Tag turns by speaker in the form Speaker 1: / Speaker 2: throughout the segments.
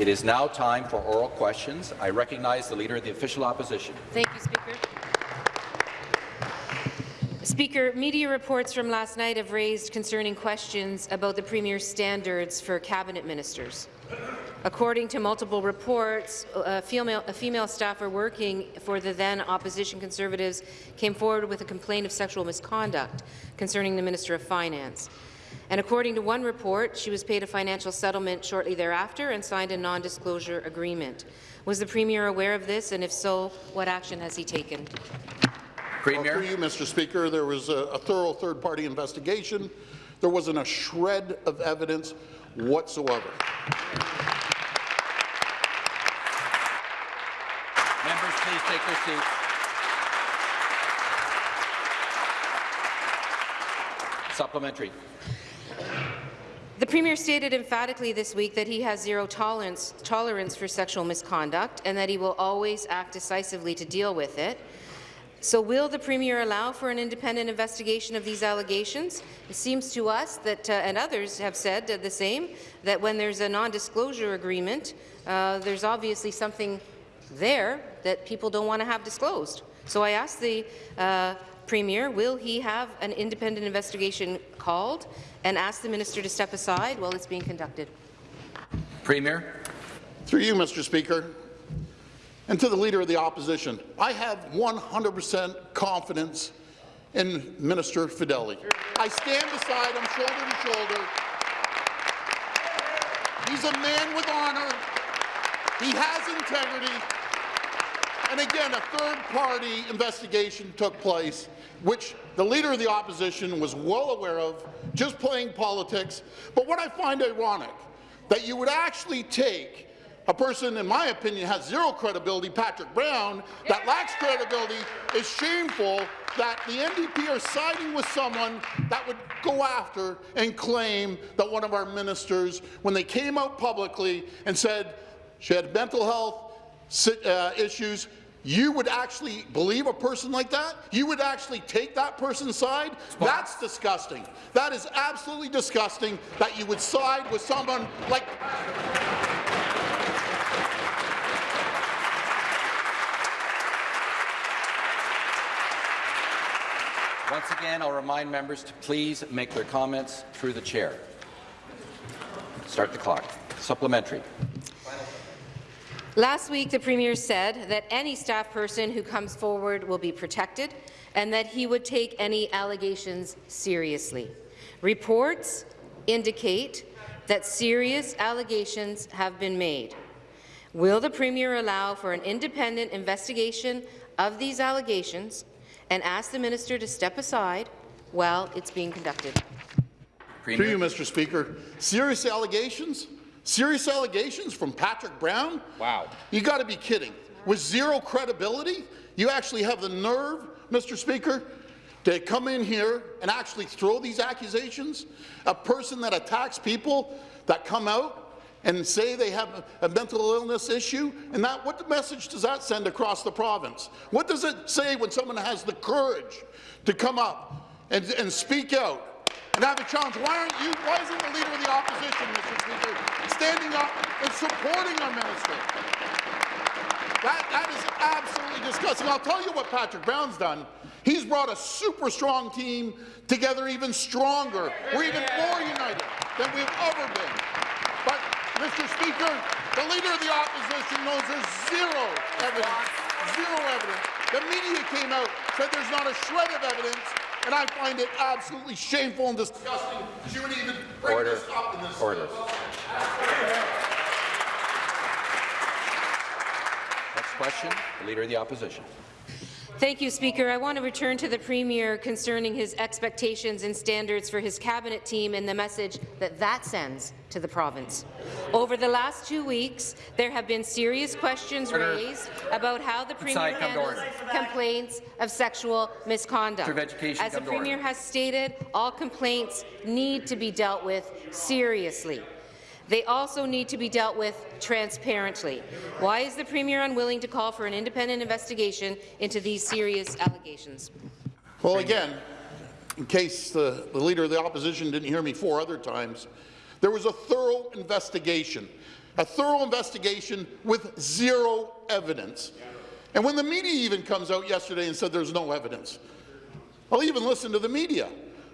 Speaker 1: It is now time for oral questions. I recognize the Leader of the Official Opposition.
Speaker 2: Thank you, Speaker. Speaker, media reports from last night have raised concerning questions about the Premier's standards for cabinet ministers. According to multiple reports, uh, a female, a female staffer working for the then opposition Conservatives came forward with a complaint of sexual misconduct concerning the Minister of Finance. And according to one report, she was paid a financial settlement shortly thereafter and signed a non-disclosure agreement. Was the Premier aware of this, and if so, what action has he taken?
Speaker 1: Premier.
Speaker 3: Well, through you, Mr. Speaker, there was a, a thorough third-party investigation. There wasn't a shred of evidence whatsoever.
Speaker 1: Members, please take their seats. Supplementary.
Speaker 2: The Premier stated emphatically this week that he has zero tolerance, tolerance for sexual misconduct and that he will always act decisively to deal with it. So will the Premier allow for an independent investigation of these allegations? It seems to us that, uh, and others have said uh, the same, that when there's a non-disclosure agreement, uh, there's obviously something there that people don't want to have disclosed. So I ask the uh, Premier, will he have an independent investigation called and ask the minister to step aside while it's being conducted?
Speaker 1: Premier.
Speaker 3: Through you, Mr. Speaker, and to the Leader of the Opposition, I have 100% confidence in Minister Fedeli. I stand beside him shoulder to shoulder. He's a man with honour. He has integrity. And again, a third-party investigation took place, which the Leader of the Opposition was well aware of, just playing politics. But what I find ironic, that you would actually take a person, in my opinion, has zero credibility, Patrick Brown, that lacks credibility, is shameful that the NDP are siding with someone that would go after and claim that one of our ministers, when they came out publicly and said she had mental health uh, issues, you would actually believe a person like that? You would actually take that person's side? That's disgusting. That is absolutely disgusting that you would side with someone like...
Speaker 1: Once again, I'll remind members to please make their comments through the chair. Start the clock. Supplementary.
Speaker 2: Last week, the Premier said that any staff person who comes forward will be protected and that he would take any allegations seriously. Reports indicate that serious allegations have been made. Will the Premier allow for an independent investigation of these allegations and ask the minister to step aside while it's being conducted.
Speaker 3: Premier. Through you, Mr. Speaker. Serious allegations? Serious allegations from Patrick Brown?
Speaker 1: Wow.
Speaker 3: You got to be kidding. With zero credibility, you actually have the nerve, Mr. Speaker, to come in here and actually throw these accusations? A person that attacks people that come out and say they have a mental illness issue, and that what message does that send across the province? What does it say when someone has the courage to come up and, and speak out and have a challenge? Why aren't you? Why isn't the leader of the opposition, Mr. Speaker, standing up and supporting our minister? That, that is absolutely disgusting. I'll tell you what Patrick Brown's done. He's brought a super strong team together even stronger. We're even more united than we've ever been. But Mr. Speaker, the Leader of the Opposition knows there's zero evidence, zero evidence. The media came out, said there's not a shred of evidence, and I find it absolutely shameful and disgusting she would even bring Order. this up in this.
Speaker 1: Order. Next question, the Leader of the Opposition.
Speaker 2: Thank you, Speaker. I want to return to the Premier concerning his expectations and standards for his cabinet team and the message that that sends to the province. Over the last two weeks, there have been serious questions order. raised about how the Premier handles complaints of sexual misconduct. As the Premier has stated, all complaints need to be dealt with seriously. They also need to be dealt with transparently. Why is the Premier unwilling to call for an independent investigation into these serious allegations?
Speaker 3: Well, again, in case the, the Leader of the Opposition didn't hear me four other times, There was a thorough investigation, a thorough investigation with zero evidence. And when the media even comes out yesterday and said there's no evidence, I'll even listen to the media.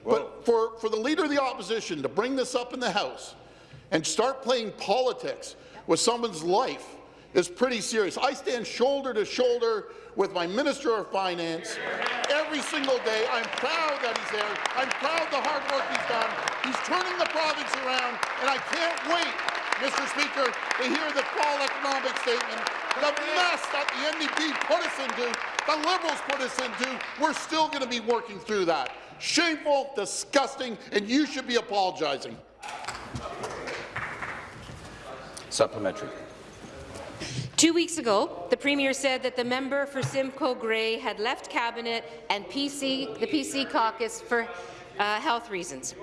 Speaker 3: But for, for the Leader of the Opposition to bring this up in the House and start playing politics with someone's life is pretty serious. I stand shoulder to shoulder with my Minister of Finance every single day. I'm proud that he's there. I'm proud of the hard work he's done. He's turning the province around, and I can't wait, Mr. Speaker, to hear the fall economic statement. The mess that the NDP put us into, the Liberals put us into, we're still going to be working through that. Shameful, disgusting, and you should be apologizing.
Speaker 1: Supplementary.
Speaker 2: Two weeks ago, the Premier said that the member for Simcoe Grey had left Cabinet and PC, the PC caucus for uh, health reasons.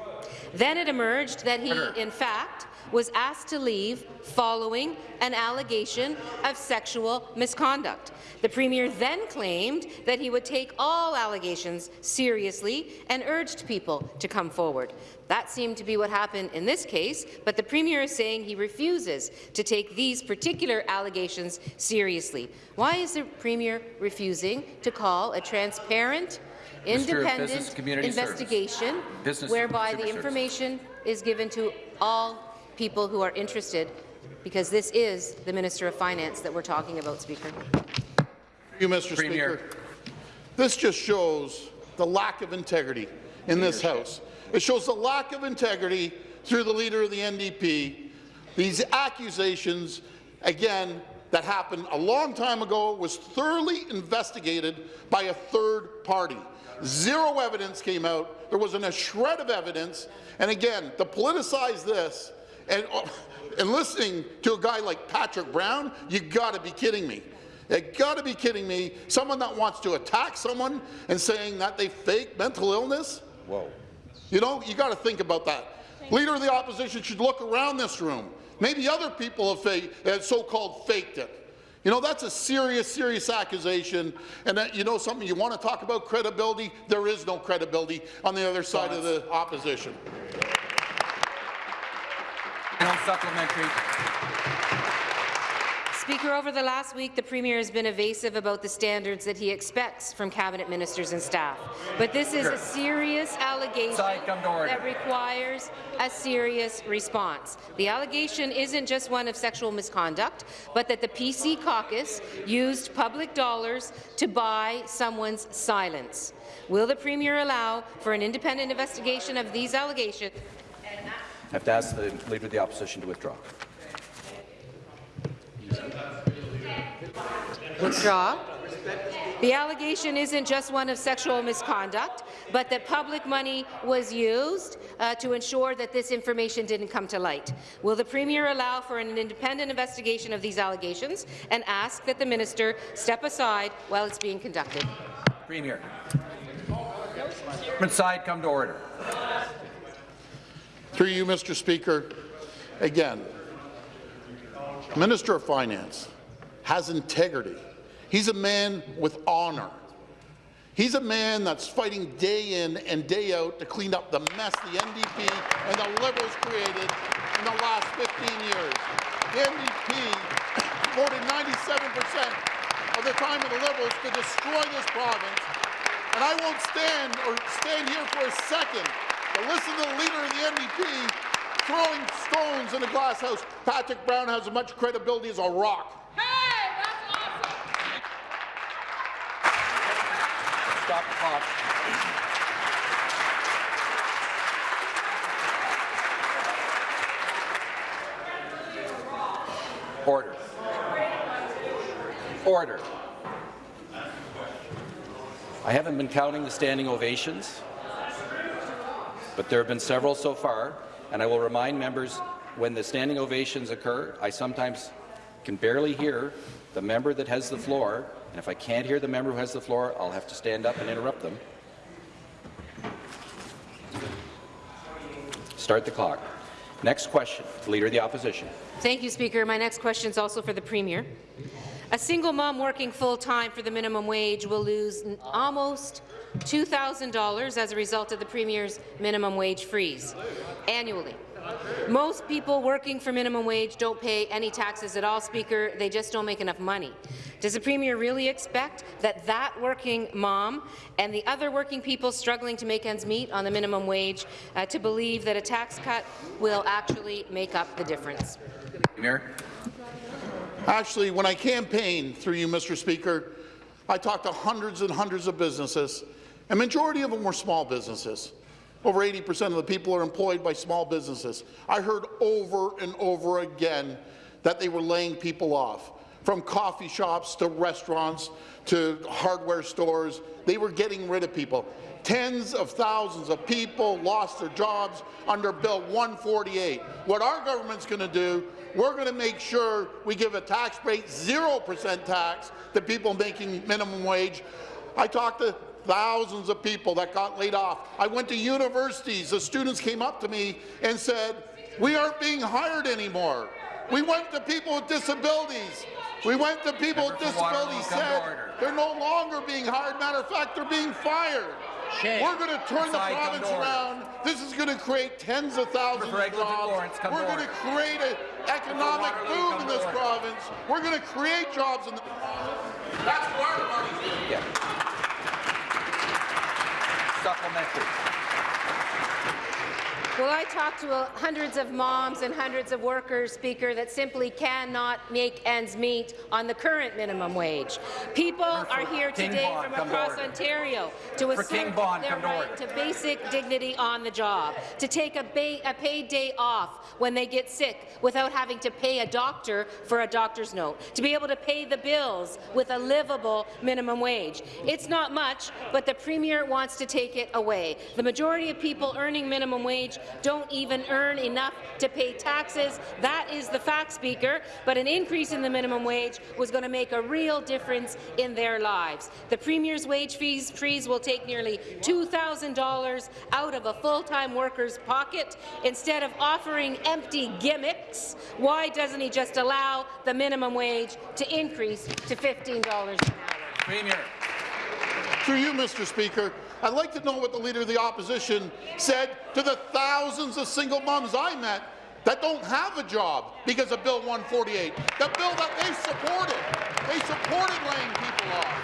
Speaker 2: Then it emerged that he, in fact, was asked to leave following an allegation of sexual misconduct. The Premier then claimed that he would take all allegations seriously and urged people to come forward. That seemed to be what happened in this case, but the Premier is saying he refuses to take these particular allegations seriously. Why is the Premier refusing to call a transparent, independent
Speaker 1: Business Community Service.
Speaker 2: investigation whereby the
Speaker 1: Service.
Speaker 2: information is given to all people who are interested, because this is the Minister of Finance that we're talking about, Speaker.
Speaker 3: Thank You, Mr.
Speaker 1: Premier.
Speaker 3: Speaker. This just shows the lack of integrity in this House. It shows the lack of integrity through the leader of the NDP. These accusations, again, that happened a long time ago, was thoroughly investigated by a third party. Zero evidence came out. There wasn't a shred of evidence. And again, to politicize this and, oh, and listening to a guy like Patrick Brown, you got to be kidding me. You got to be kidding me. Someone that wants to attack someone and saying that they fake mental illness.
Speaker 1: Whoa.
Speaker 3: You know, you got to think about that. Leader of the opposition should look around this room. Maybe other people have, fa- have so-called faked it. You know, that's a serious, serious accusation. And that, you know something, you want to talk about credibility? There is no credibility on the other side of the opposition.
Speaker 1: No supplementary.
Speaker 2: Speaker, over the last week, the Premier has been evasive about the standards that he expects from cabinet ministers and staff. But this is a serious allegation
Speaker 1: Side, come to order.
Speaker 2: that requires a serious response. The allegation isn't just one of sexual misconduct, but that the PC caucus used public dollars to buy someone's silence. Will the Premier allow for an independent investigation of these allegations?
Speaker 1: I have to ask the Leader of the Opposition to withdraw.
Speaker 2: Withdraw. The allegation isn't just one of sexual misconduct, but that public money was used uh, to ensure that this information didn't come to light. Will the Premier allow for an independent investigation of these allegations and ask that the minister step aside while it's being conducted?
Speaker 1: Premier. Side, come to order.
Speaker 3: Through you, Mr. Speaker, again, Minister of Finance has integrity. He's a man with honour. He's a man that's fighting day in and day out to clean up the mess the NDP and the Liberals created in the last 15 years. The NDP voted 97% of the time of the Liberals to destroy this province, and I won't stand or stand here for a second to listen to the leader of the NDP throwing stones in the glass house. Patrick Brown has as much credibility as a rock. Hey, that's awesome.
Speaker 1: Stop the clock. Order. Order. I haven't been counting the standing ovations, but there have been several so far, and I will remind members when the standing ovations occur, I sometimes can barely hear the member that has the floor, and if I can't hear the member who has the floor, I'll have to stand up and interrupt them. Start the clock. Next question, Leader of the Opposition.
Speaker 2: Thank you, Speaker. My next question is also for the Premier. A single mom working full-time for the minimum wage will lose almost $2,000 as a result of the Premier's minimum wage freeze annually. Most people working for minimum wage don't pay any taxes at all, Speaker. They just don't make enough money. Does the Premier really expect that that working mom and the other working people struggling to make ends meet on the minimum wage uh, to believe that a tax cut will actually make up the difference?
Speaker 1: Premier.
Speaker 3: Actually, when I campaigned through you, Mr. Speaker, I talked to hundreds and hundreds of businesses, and majority of them were small businesses. Over 80% of the people are employed by small businesses. I heard over and over again that they were laying people off. From coffee shops to restaurants to hardware stores, they were getting rid of people. Tens of thousands of people lost their jobs under Bill 148. What our government's going to do, we're going to make sure we give a tax rate, 0% tax, to people making minimum wage. I talked to thousands of people that got laid off. I went to universities. The students came up to me and said, we aren't being hired anymore. We went to people with disabilities. We went to people with
Speaker 1: Member for Waterloo,
Speaker 3: disabilities, said they're no longer being hired. Matter of fact, they're being fired. We're going to turn the
Speaker 1: Inside,
Speaker 3: province around. This is going to create tens of thousands of jobs.
Speaker 1: Lawrence,
Speaker 3: We're going to create an economic boom in this province. We're going to create jobs in the province. That's what our money's doing.
Speaker 1: Yeah. Supplementary.
Speaker 2: Well, I talked to uh, hundreds of moms and hundreds of workers, Speaker, that simply cannot make ends meet on the current minimum wage. People are here
Speaker 1: King
Speaker 2: today
Speaker 1: Bond,
Speaker 2: from
Speaker 1: to
Speaker 2: across. Ontario to assert
Speaker 1: Bond,
Speaker 2: their
Speaker 1: come to
Speaker 2: right to basic dignity on the job, to take a, a paid day off when they get sick without having to pay a doctor for a doctor's note, to be able to pay the bills with a livable minimum wage. It's not much, but the Premier wants to take it away. The majority of people earning minimum wage don't even earn enough to pay taxes. That is the fact, Speaker, but an increase in the minimum wage was going to make a real difference in their lives. The Premier's wage fees freeze will take nearly $2,000 out of a full-time worker's pocket. Instead of offering empty gimmicks, why doesn't he just allow the minimum wage to increase to $15 an hour?
Speaker 1: Premier.
Speaker 3: Through you, Mr. Speaker, I'd like to know what the Leader of the Opposition said to the thousands of single moms I met that don't have a job because of Bill 148, the bill that they supported. They supported laying people off.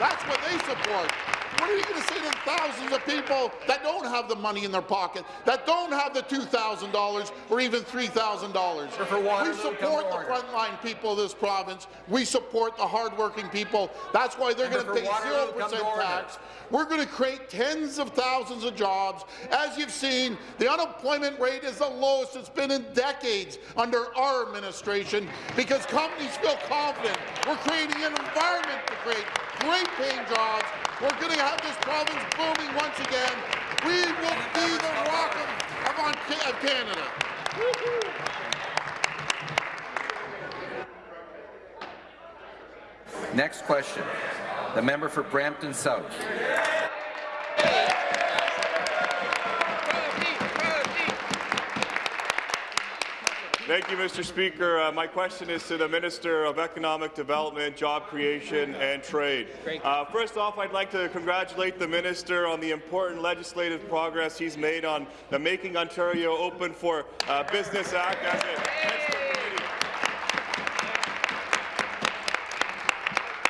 Speaker 3: That's what they support. What are you going to say to the thousands of people that don't have the money in their pocket, that don't have the $2,000 or even $3,000?
Speaker 1: For Waterloo,
Speaker 3: We support the frontline people of this province. We support the hardworking people. That's why they're going to pay
Speaker 1: Waterloo, come to
Speaker 3: 0%
Speaker 1: order.
Speaker 3: tax. We're going to create tens of thousands of jobs. As you've seen, the unemployment rate is the lowest it's been in decades under our administration because companies feel confident. We're creating an environment to create great paying jobs. We're going to have this province booming once again. We will be the rock of, of, Canada.
Speaker 1: Next question. The member for Brampton South.
Speaker 4: Thank you, Mr. Speaker. Uh, my question is to the Minister of Economic Development, Job Creation and Trade. Uh, first off, I'd like to congratulate the Minister on the important legislative progress he's made on the Making Ontario Open for uh, Business Act as it heads to.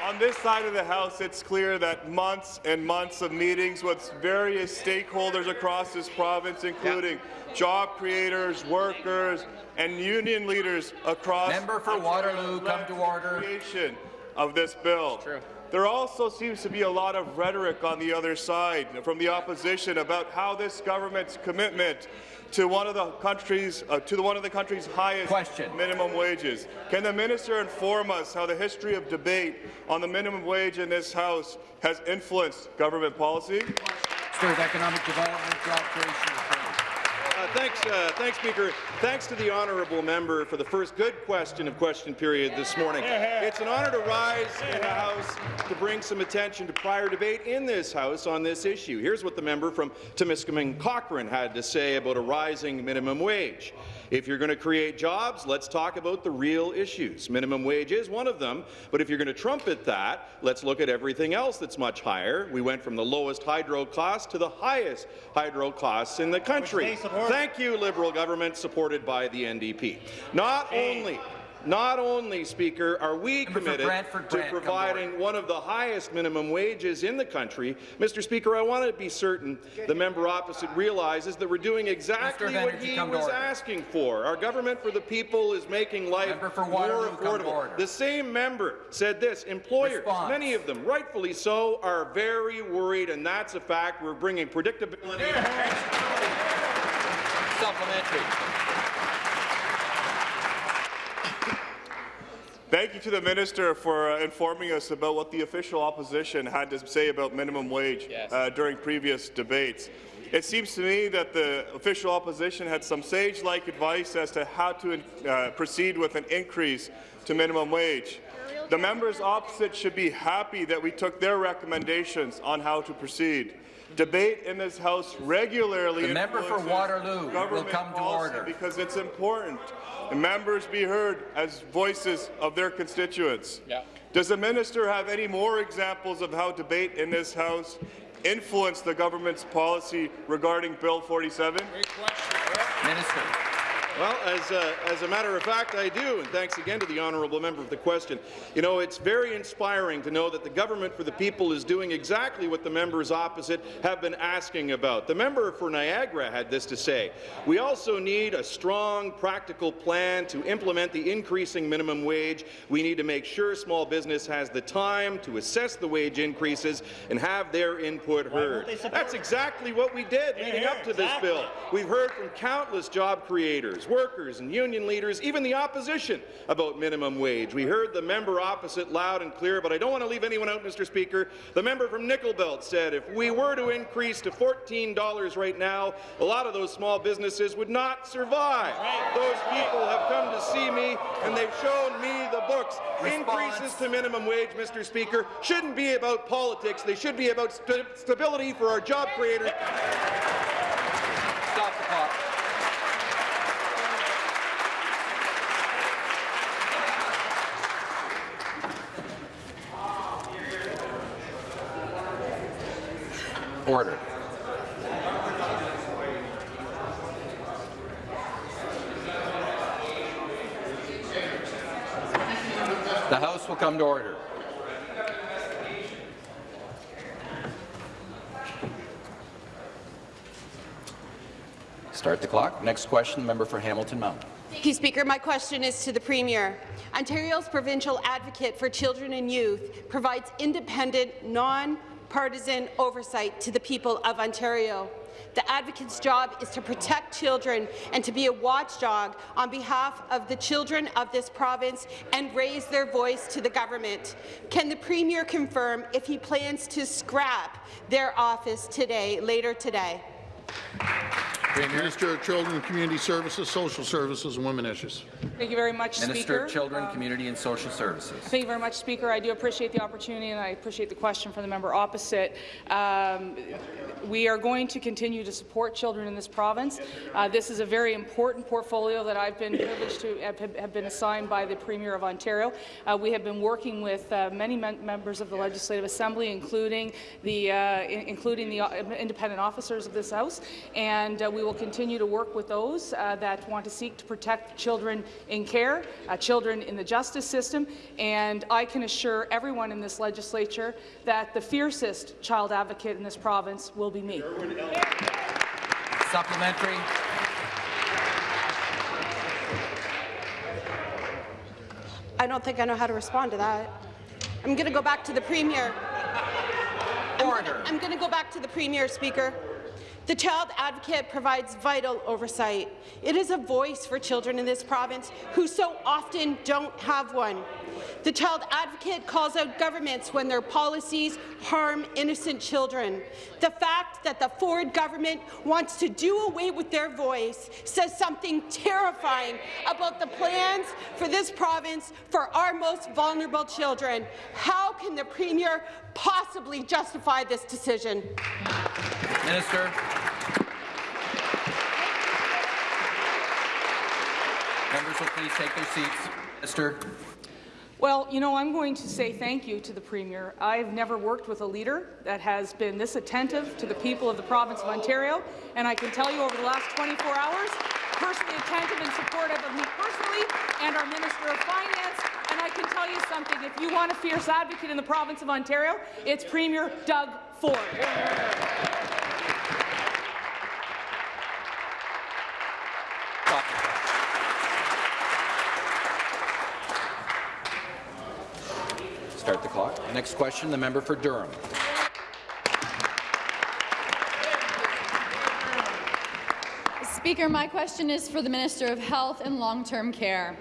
Speaker 4: On this side of the House, it's clear that months and months of meetings with various stakeholders across this province, including job creators, workers, and union leaders across
Speaker 1: Member for Waterloo, come to order.
Speaker 4: creation of this bill. There also seems to be a lot of rhetoric on the other side from the opposition about how this government's commitment to one of the country's uh, to the one of the country's highest
Speaker 1: Question.
Speaker 4: minimum wages. Can the minister inform us how the history of debate on the minimum wage in this House has influenced government policy?
Speaker 1: Minister of Economic Development, Job Creation and Trade.
Speaker 5: Uh, thanks, uh, thanks, Speaker. Thanks to the honourable member for the first good question of question period this morning. It's an honour to rise in the House to bring some attention to prior debate in this House on this issue. Here's what the member from Timiskaming Cochrane had to say about a rising minimum wage. If you're going to create jobs, let's talk about the real issues. Minimum wage is one of them, but if you're going to trumpet that, let's look at everything else that's much higher. We went from the lowest hydro cost to the highest hydro costs in the country. Thank you, Liberal government, supported by the NDP. Not only not only, Speaker, are we
Speaker 1: Member
Speaker 5: committed
Speaker 1: Brantford
Speaker 5: to
Speaker 1: Brant, to
Speaker 5: providing one of the highest minimum wages in the country, Mr. Speaker, I want to be certain the member opposite realizes that we're doing exactly what he was asking for. Our government for the people is making life
Speaker 1: for
Speaker 5: more
Speaker 1: Waterloo, come to
Speaker 5: affordable. The same member said this, employers,
Speaker 1: Response.
Speaker 5: many of them, rightfully so, are very worried, and that's a fact. We're bringing predictability.
Speaker 1: Supplementary.
Speaker 4: Thank you to the minister for uh, informing us about what the official opposition had to say about minimum wage uh, during previous debates. It seems to me that the official opposition had some sage-like advice as to how to uh, proceed with an increase to minimum wage. The members opposite should be happy that we took their recommendations on how to proceed. Debate in this House regularly
Speaker 1: The member for
Speaker 4: influences
Speaker 1: Waterloo will
Speaker 4: government
Speaker 1: come to
Speaker 4: policy
Speaker 1: order.
Speaker 4: because it's important. The members be heard as voices of their constituents.
Speaker 1: Yeah.
Speaker 4: Does the minister have any more examples of how debate in this House influenced the government's policy regarding Bill 47?
Speaker 1: Minister.
Speaker 5: Well, as a, as a matter of fact, I do, and thanks again to the honourable member for the question. You know, it's very inspiring to know that the government for the people is doing exactly what the members opposite have been asking about. The member for Niagara had this to say. We also need a strong, practical plan to implement the increasing minimum wage. We need to make sure small business has the time to assess the wage increases and have their input heard. That's exactly what we did leading up to this bill. We've heard from countless job creators, workers and union leaders, even the opposition, about minimum wage. We heard the member opposite loud and clear, but I don't want to leave anyone out, Mr. Speaker. The member from Nickel Belt said if we were to increase to $14 right now, a lot of those small businesses would not survive. Those people have come to see me, and they've shown me the books. Increases to minimum wage, Mr. Speaker, shouldn't be about politics. They should be about st stability for our job creators.
Speaker 1: Stop the clock. Order. The House will come to order. Start the clock. Next question, member for Hamilton Mountain.
Speaker 6: Thank you, Speaker. My question is to the Premier. Ontario's provincial advocate for children and youth provides independent, non-partisan oversight to the people of Ontario. The advocate's job is to protect children and to be a watchdog on behalf of the children of this province and raise their voice to the government. Can the Premier confirm if he plans to scrap their office today, later today?
Speaker 3: Minister of Children, Community Services, Social Services and Women Issues.
Speaker 7: Thank you very much,
Speaker 1: Minister
Speaker 7: Speaker.
Speaker 1: Minister of Children, Community and Social Services.
Speaker 7: Thank you very much, Speaker. I do appreciate the opportunity and I appreciate the question from the member opposite. Um, we are going to continue to support children in this province. Uh, this is a very important portfolio that I've been privileged to have, have been assigned by the Premier of Ontario. Uh, we have been working with uh, many mem members of the Legislative Assembly, including the, uh, including the uh, independent officers of this House, and uh, we will continue to work with those uh, that want to seek to protect children in care, uh, children in the justice system, and I can assure everyone in this legislature that the fiercest child advocate in this province will be me.
Speaker 1: Supplementary.
Speaker 6: I don't think I know how to respond to that. I'm going to go back to the Premier.
Speaker 1: Order.
Speaker 6: I'm going to go back to the Premier, Speaker. The Child Advocate provides vital oversight. It is a voice for children in this province who so often don't have one. The Child Advocate calls out governments when their policies harm innocent children. The fact that the Ford government wants to do away with their voice says something terrifying about the plans for this province for our most vulnerable children. How can the Premier possibly justify this decision?
Speaker 1: Minister. Members will please take their seats. Minister.
Speaker 7: Well, you know, I'm going to say thank you to the Premier. I've never worked with a leader that has been this attentive to the people of the province of Ontario, and I can tell you over the last 24 hours, personally attentive and supportive of me personally and our Minister of Finance, and I can tell you something, if you want a fierce advocate in the province of Ontario, it's Premier Doug Ford.
Speaker 1: Start the clock. Next question, the member for Durham.
Speaker 8: Speaker, my question is for the Minister of Health and Long-Term Care.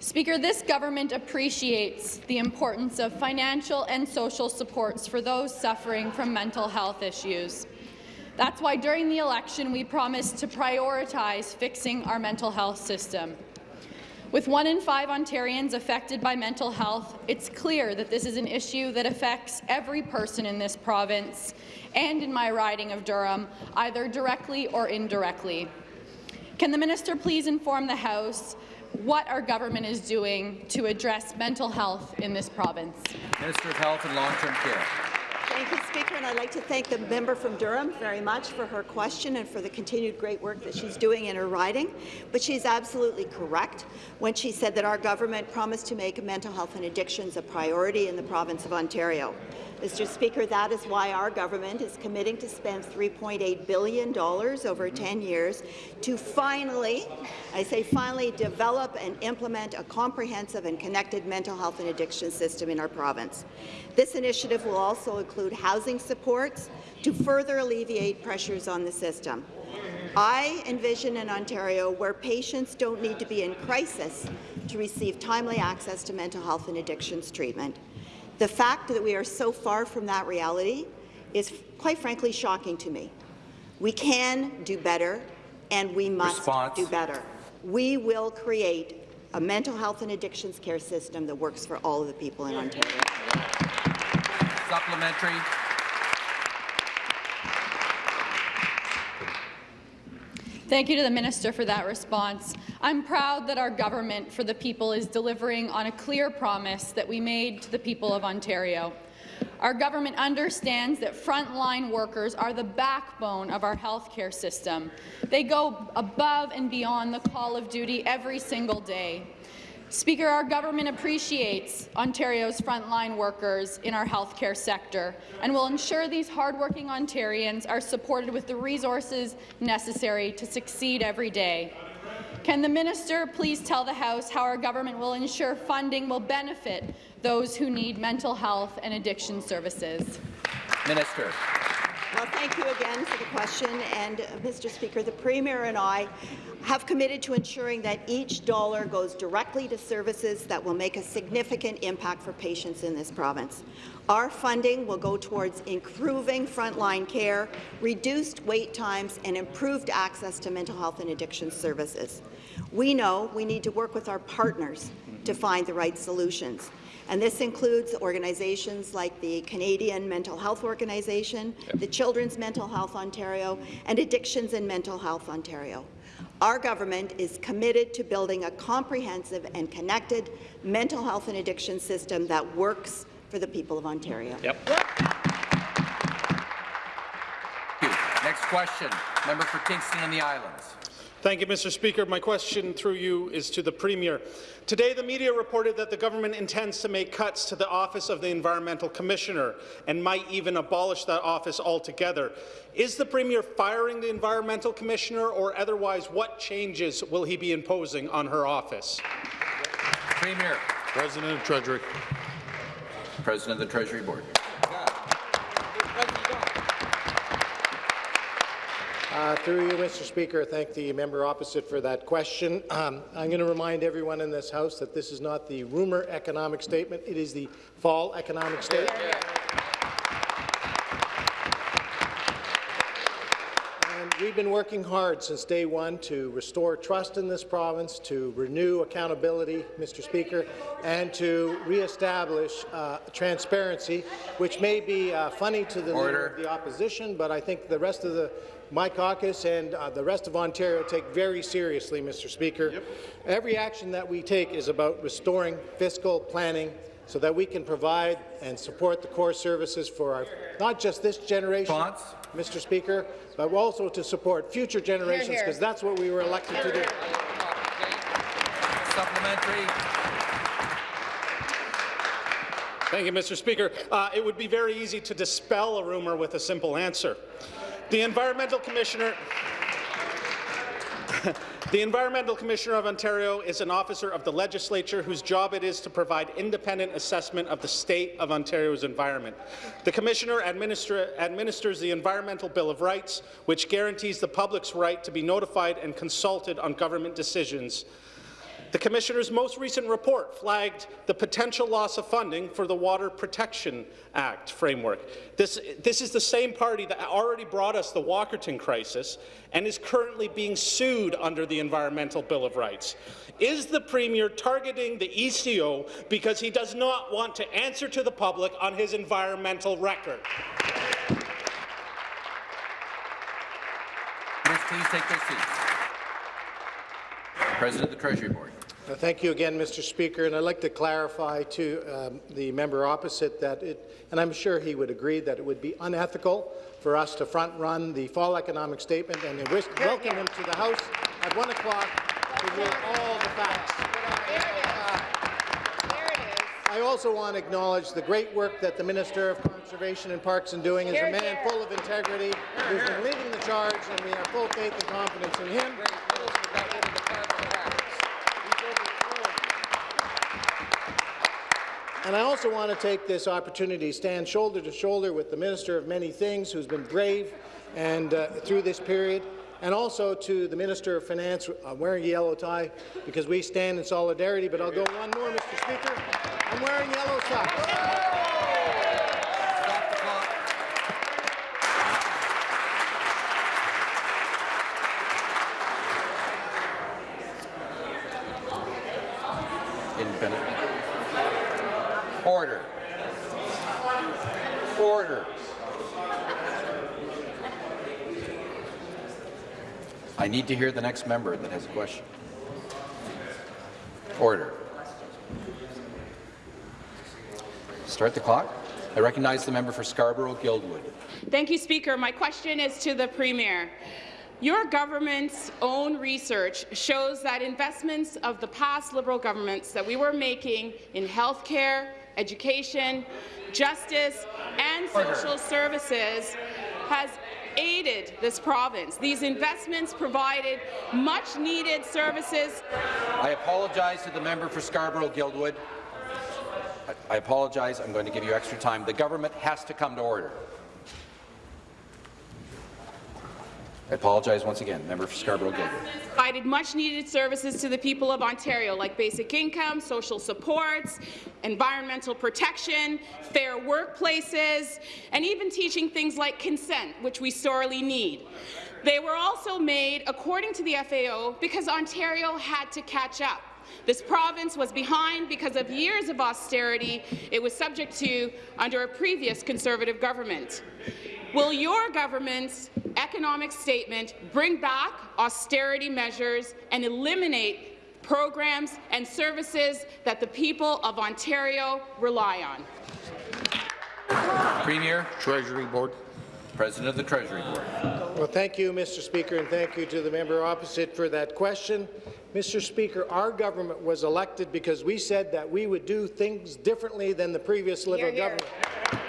Speaker 8: Speaker, this government appreciates the importance of financial and social supports for those suffering from mental health issues. That's why during the election we promised to prioritize fixing our mental health system. With one in five Ontarians affected by mental health, it's clear that this is an issue that affects every person in this province and in my riding of Durham, either directly or indirectly. Can the minister please inform the House what our government is doing to address mental health in this province?
Speaker 1: Minister of Health and Long-Term Care.
Speaker 9: Thank you, Speaker, and I'd like to thank the member from Durham very much for her question and for the continued great work that she's doing in her riding. But she's absolutely correct when she said that our government promised to make mental health and addictions a priority in the province of Ontario. Mr. Speaker, that is why our government is committing to spend $3.8 billion over 10 years to finally, I say finally, develop and implement a comprehensive and connected mental health and addiction system in our province. This initiative will also include housing supports to further alleviate pressures on the system. I envision an Ontario where patients don't need to be in crisis to receive timely access to mental health and addictions treatment. The fact that we are so far from that reality is, quite frankly, shocking to me. We can do better, and we must
Speaker 1: Response.
Speaker 9: do better. We will create a mental health and addictions care system that works for all of the people in Ontario.
Speaker 1: Supplementary.
Speaker 8: Thank you to the minister for that response. I'm proud that our government for the people is delivering on a clear promise that we made to the people of Ontario. Our government understands that frontline workers are the backbone of our healthcare system. They go above and beyond the call of duty every single day. Speaker, our government appreciates Ontario's frontline workers in our healthcare sector and will ensure these hardworking Ontarians are supported with the resources necessary to succeed every day. Can the minister please tell the House how our government will ensure funding will benefit those who need mental health and addiction services?
Speaker 1: Minister.
Speaker 9: Well, thank you again for the question. And, uh, Mr. Speaker, the Premier and I have committed to ensuring that each dollar goes directly to services that will make a significant impact for patients in this province. Our funding will go towards improving frontline care, reduced wait times, and improved access to mental health and addiction services. We know we need to work with our partners to find the right solutions. And this includes organizations like the Canadian Mental Health Organization, the Children's Mental Health Ontario, and Addictions and Mental Health Ontario. Our government is committed to building a comprehensive and connected mental health and addiction system that works for the people of Ontario.
Speaker 1: Yep. Next question, member for Kingston and the Islands.
Speaker 10: Thank you, Mr. Speaker. My question through you is to the Premier. Today, the media reported that the government intends to make cuts to the Office of the Environmental Commissioner and might even abolish that office altogether. Is the Premier firing the Environmental Commissioner, or otherwise, what changes will he be imposing on her office?
Speaker 1: Premier.
Speaker 3: President of Treasury.
Speaker 1: President of the Treasury Board.
Speaker 11: Uh, through you, Mr. Speaker, I thank the member opposite for that question. Um, I'm going to remind everyone in this House that this is not the rumour economic statement, it is the fall economic statement. And we we've been working hard since day one to restore trust in this province, to renew accountability, Mr. Speaker, and to reestablish uh, transparency, which may be uh, funny to the leader of the opposition, but I think the rest of the my caucus and uh, the rest of Ontario take very seriously, Mr. Speaker. Yep. Every action that we take is about restoring fiscal planning so that we can provide and support the core services for our, not just this generation, Thoughts? Mr. Speaker, but also to support future generations, because that's what we were elected to do.
Speaker 12: Supplementary.
Speaker 10: Thank you, Mr. Speaker. Uh, it would be very easy to dispel a rumour with a simple answer. The Environmental Commissioner the Environmental Commissioner of Ontario is an officer of the legislature whose job it is to provide independent assessment of the state of Ontario's environment. The Commissioner administer administers the Environmental Bill of Rights, which guarantees the public's right to be notified and consulted on government decisions the Commissioner's most recent report flagged the potential loss of funding for the Water Protection Act framework. This, this is the same party that already brought us the Walkerton crisis and is currently being sued under the Environmental Bill of Rights. Is the Premier targeting the ECO because he does not want to answer to the public on his environmental record?
Speaker 12: Please take their seats. President of the Treasury Board.
Speaker 11: Uh, thank you again, Mr. Speaker. And I'd like to clarify to um, the member opposite that it, and I'm sure he would agree, that it would be unethical for us to front-run the fall economic statement and wish, welcome him to the House at 1 o'clock to hear all the facts. I also want to acknowledge the great work that the Minister of Conservation and Parks is doing. He's a man full of integrity who's been leading the charge, and we have full faith and confidence in him. And I also want to take this opportunity to stand shoulder to shoulder with the Minister of Many Things, who's been brave and uh, through this period, and also to the Minister of Finance, uh, wearing a yellow tie, because we stand in solidarity. But I'll go one more, Mr. Speaker. I'm wearing yellow socks.
Speaker 1: Order. Order. I need to hear the next member that has a question. Order. Start the clock. I recognize the member for Scarborough-Guildwood.
Speaker 13: Thank you, Speaker. My question is to the Premier. Your government's own research shows that investments of the past Liberal governments that we were making in health care, education, justice, and social services has aided this province. These investments provided much-needed services.
Speaker 1: I apologize to the member for Scarborough-Guildwood. I, I apologize. I'm going to give you extra time. The government has to come to order. I apologize once again. Member for Scarborough-Guildwood.
Speaker 13: Provided much-needed services to the people of Ontario, like basic income, social supports, environmental protection, fair workplaces, and even teaching things like consent, which we sorely need. They were also made, according to the FAO, because Ontario had to catch up. This province was behind because of years of austerity it was subject to under a previous Conservative government. Will your government's economic statement bring back austerity measures and eliminate programs and services that the people of Ontario rely on?
Speaker 12: Premier. Treasury Board. President of the Treasury Board.
Speaker 11: Well, thank you, Mr. Speaker, and thank you to the member opposite for that question. Mr. Speaker, our government was elected because we said that we would do things differently than the previous Liberal here, here. government.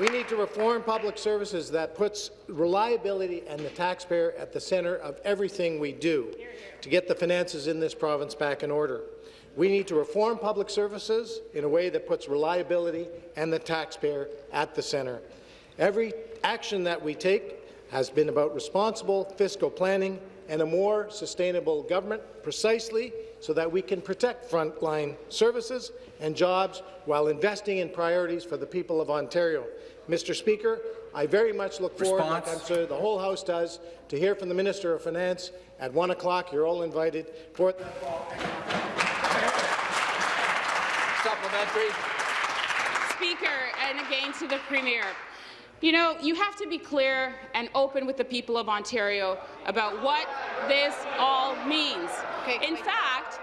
Speaker 11: We need to reform public services that puts reliability and the taxpayer at the centre of everything we do to get the finances in this province back in order. We need to reform public services in a way that puts reliability and the taxpayer at the centre. Every action that we take has been about responsible fiscal planning and a more sustainable government, precisely so that we can protect frontline services and jobs while investing in priorities for the people of Ontario. Mr. Speaker, I very much look forward, like
Speaker 12: Response?
Speaker 11: I'm sure the whole House does, to hear from the Minister of Finance at 1 o'clock. You're all invited. For
Speaker 12: Supplementary.
Speaker 13: Speaker, and again to the Premier. You know, you have to be clear and open with the people of Ontario about what this all means. In fact,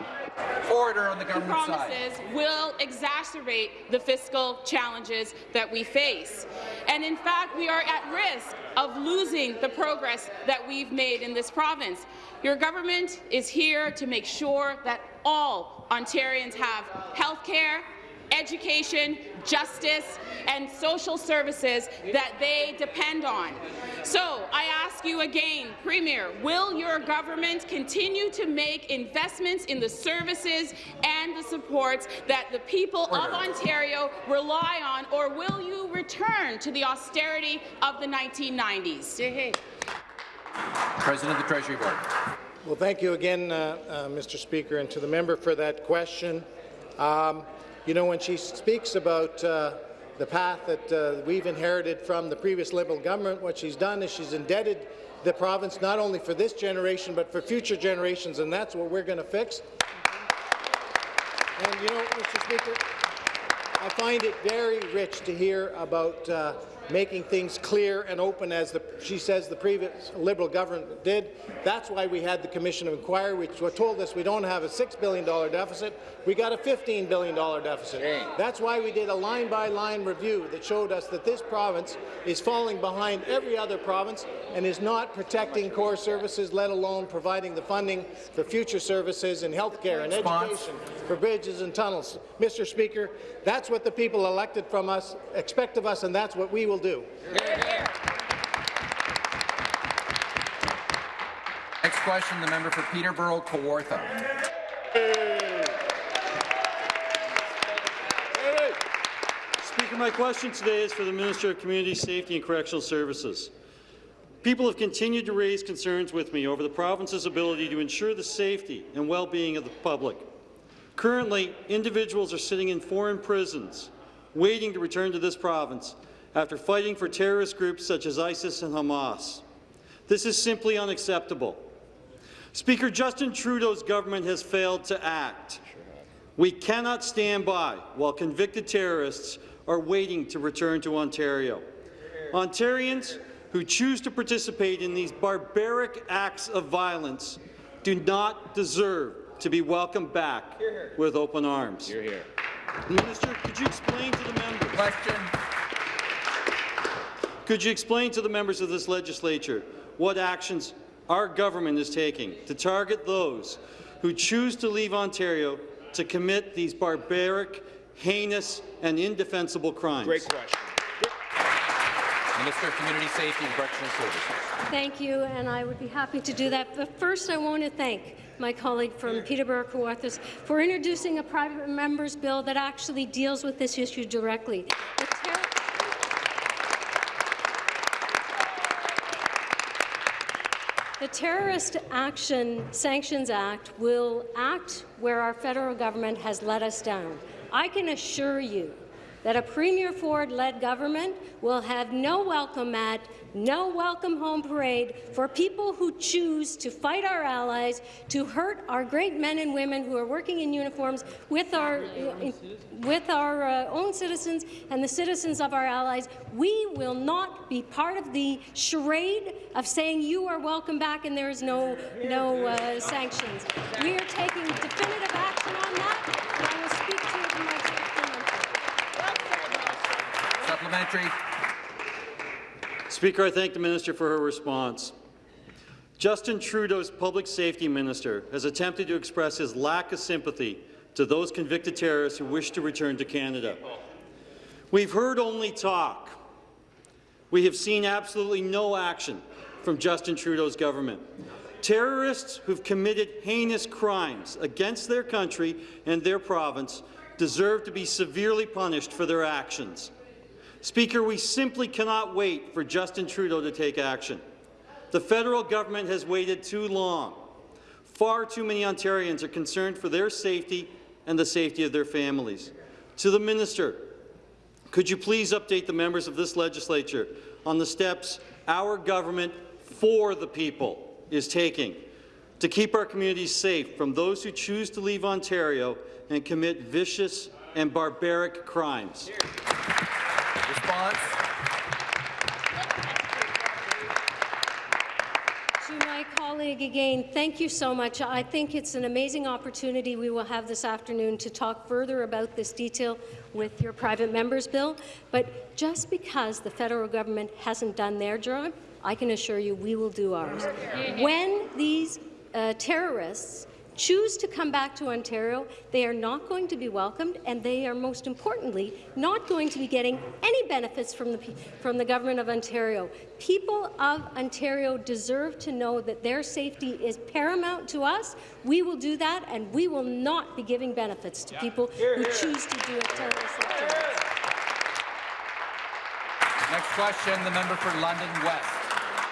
Speaker 12: Order on the
Speaker 13: the
Speaker 12: government side.
Speaker 13: promises will exacerbate the fiscal challenges that we face. And in fact, we are at risk of losing the progress that we've made in this province. Your government is here to make sure that all Ontarians have health care, education, justice, and social services that they depend on. So I ask you again, Premier, will your government continue to make investments in the services and the supports that the people of Ontario rely on, or will you return to the austerity of the 1990s?
Speaker 12: President of the Treasury Board.
Speaker 11: Well, thank you again, uh, uh, Mr. Speaker, and to the member for that question. Um, you know, when she speaks about uh, the path that uh, we've inherited from the previous Liberal government, what she's done is she's indebted the province not only for this generation but for future generations, and that's what we're going to fix. And you know, Mr. Speaker, I find it very rich to hear about uh, making things clear and open, as the, she says the previous Liberal government did. That's why we had the Commission of Inquiry, which told us we don't have a $6 billion deficit, we got a $15 billion deficit. That's why we did a line-by-line review that showed us that this province is falling behind every other province and is not protecting core services, let alone providing the funding for future services in health care and education for bridges and tunnels. Mr. Speaker, that's what the people elected from us expect of us, and that's what we will do.
Speaker 12: Next question, the member for Peterborough, Kawartha.
Speaker 14: Speaker, my question today is for the Minister of Community Safety and Correctional Services. People have continued to raise concerns with me over the province's ability to ensure the safety and well-being of the public. Currently, individuals are sitting in foreign prisons waiting to return to this province after fighting for terrorist groups such as ISIS and Hamas. This is simply unacceptable. Speaker, Justin Trudeau's government has failed to act. We cannot stand by while convicted terrorists are waiting to return to Ontario. Ontarians who choose to participate in these barbaric acts of violence do not deserve to be welcomed back here. with open arms. Minister, could you explain to the members?
Speaker 12: Question.
Speaker 14: Could you explain to the members of this legislature what actions our government is taking to target those who choose to leave Ontario to commit these barbaric, heinous, and indefensible crimes?
Speaker 5: Great question.
Speaker 12: Minister of Community Safety and Correctional Services.
Speaker 15: Thank you, and I would be happy to do that. But first, I want to thank my colleague from Peterborough Kawarthas for introducing a private member's bill that actually deals with this issue directly. The Terrorist Action Sanctions Act will act where our federal government has let us down. I can assure you that a Premier Ford-led government will have no welcome mat, no welcome home parade for people who choose to fight our allies, to hurt our great men and women who are working in uniforms with our, with our uh, own citizens and the citizens of our allies. We will not be part of the charade of saying you are welcome back and there is no, no uh, sanctions. We are taking definitive action on that, and I will speak to it in my
Speaker 12: Supplementary.
Speaker 14: Speaker, I thank the minister for her response. Justin Trudeau's public safety minister has attempted to express his lack of sympathy to those convicted terrorists who wish to return to Canada. We've heard only talk. We have seen absolutely no action from Justin Trudeau's government. Terrorists who've committed heinous crimes against their country and their province deserve to be severely punished for their actions. Speaker, we simply cannot wait for Justin Trudeau to take action. The federal government has waited too long. Far too many Ontarians are concerned for their safety and the safety of their families. To the minister, could you please update the members of this legislature on the steps our government for the people is taking to keep our communities safe from those who choose to leave Ontario and commit vicious and barbaric crimes.
Speaker 12: Response.
Speaker 15: To my colleague again, thank you so much. I think it's an amazing opportunity we will have this afternoon to talk further about this detail with your private members bill. But just because the federal government hasn't done their job, I can assure you we will do ours. When these uh, terrorists choose to come back to Ontario, they are not going to be welcomed, and they are, most importantly, not going to be getting any benefits from the, from the Government of Ontario. People of Ontario deserve to know that their safety is paramount to us. We will do that, and we will not be giving benefits to people who choose to do a terrorist activity.
Speaker 12: Next question, the member for London West.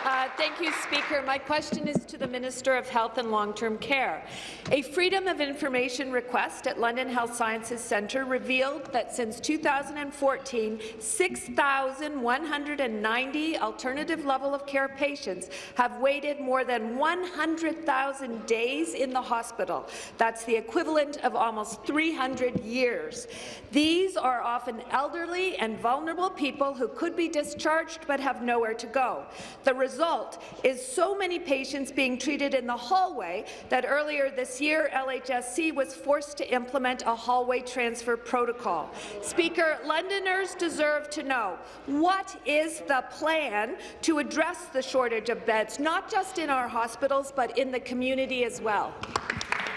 Speaker 16: Uh, thank you, Speaker. My question is to the Minister of Health and Long-Term Care. A Freedom of Information request at London Health Sciences Centre revealed that since 2014, 6,190 alternative level of care patients have waited more than 100,000 days in the hospital. That's the equivalent of almost 300 years. These are often elderly and vulnerable people who could be discharged but have nowhere to go. The result is so many patients being treated in the hallway that earlier this year, LHSC was forced to implement a hallway transfer protocol. Speaker, Londoners deserve to know what is the plan to address the shortage of beds, not just in our hospitals, but in the community as well.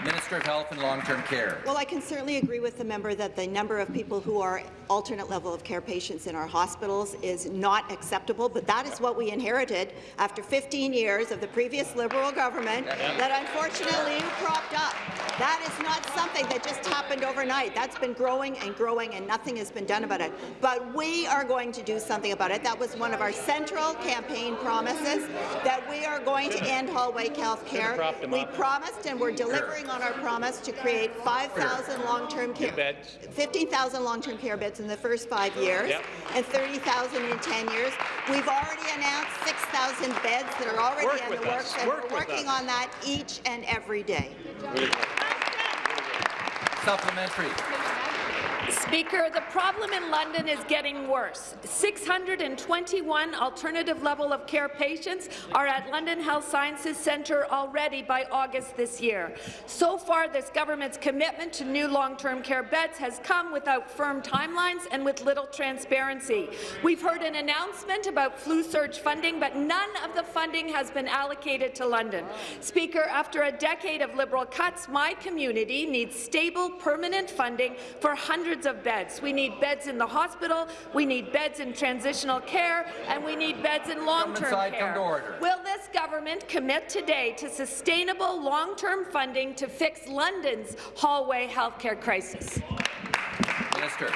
Speaker 12: Minister of Health and Long-Term Care.
Speaker 9: Well, I can certainly agree with the member that the number of people who are alternate level of care patients in our hospitals is not acceptable, but that is what we inherited after 15 years of the previous Liberal government that unfortunately you propped up. That is not something that just happened overnight. That's been growing and growing, and nothing has been done about it. But we are going to do something about it. That was one of our central campaign promises, that we are going to end hallway health care. We promised, and we're delivering on our promise to create 5,000 long-term care, beds, 15,000 long-term care beds in the first five years,
Speaker 17: Yep.
Speaker 9: and 30,000 in 10 years. We've already announced 6,000 beds that are already
Speaker 17: Work
Speaker 9: in
Speaker 17: with
Speaker 9: the
Speaker 17: us.
Speaker 9: works, and
Speaker 17: Work
Speaker 9: we're working on that each and every day.
Speaker 12: Supplementary.
Speaker 16: Speaker, the problem in London is getting worse. 621 alternative level of care patients are at London Health Sciences Centre already by August this year. So far, this government's commitment to new long-term care beds has come without firm timelines and with little transparency. We've heard an announcement about flu surge funding, but none of the funding has been allocated to London. Speaker, after a decade of Liberal cuts, my community needs stable, permanent funding for hundreds of beds. We need beds in the hospital, we need beds in transitional care, and we need beds in long-term care. Will this government commit today to sustainable long-term funding to fix London's hallway healthcare crisis?
Speaker 12: Minister.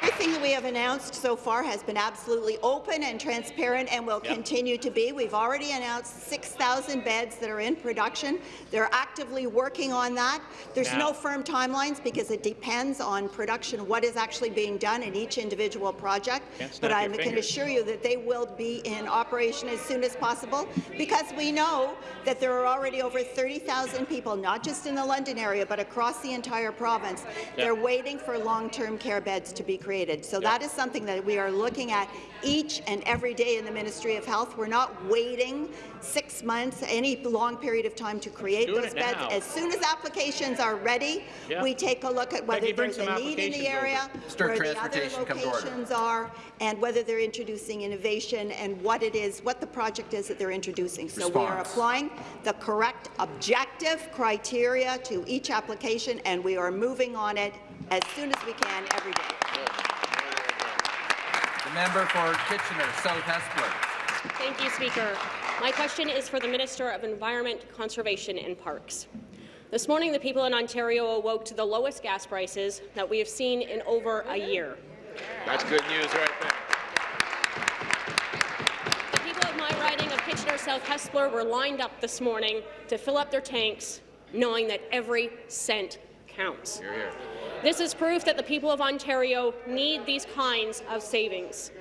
Speaker 9: Everything that we have announced so far has been absolutely open and transparent and will
Speaker 17: Yep.
Speaker 9: continue to be. We've already announced 6,000 beds that are in production. They're actively working on that. There's
Speaker 17: Now-
Speaker 9: no firm timelines because it depends on production, what is actually being done in each individual project. But I can assure you that they will be in operation as soon as possible because we know that there are already over 30,000 people, not just in the London area, but across the entire province. They're waiting for long-term care beds to be created. So that is something that we are looking at each and every day in the Ministry of Health. We're not waiting six months, any long period of time to create
Speaker 17: Doing
Speaker 9: those beds.
Speaker 17: now.
Speaker 9: As soon as applications are ready,
Speaker 17: Yeah.
Speaker 9: we take a look at whether
Speaker 17: Becky,
Speaker 9: there's a need in the area,
Speaker 12: Start
Speaker 9: where the other
Speaker 12: transportation, come
Speaker 9: locations are, and whether they're introducing innovation and what it is, what the project is that they're introducing. So we are applying the correct objective criteria to each application, and we are moving on it as soon as we can every day.
Speaker 12: The member for Kitchener, South Hespeler.
Speaker 18: Thank you, Speaker. My question is for the Minister of Environment, Conservation and Parks. This morning, the people in Ontario awoke to the lowest gas prices that we have seen in over a year.
Speaker 5: That's good news right there.
Speaker 18: The people of my riding of Kitchener South Hespeler were lined up this morning to fill up their tanks, knowing that every cent counts.
Speaker 5: Here, here.
Speaker 18: This is proof that the people of Ontario need these kinds of savings.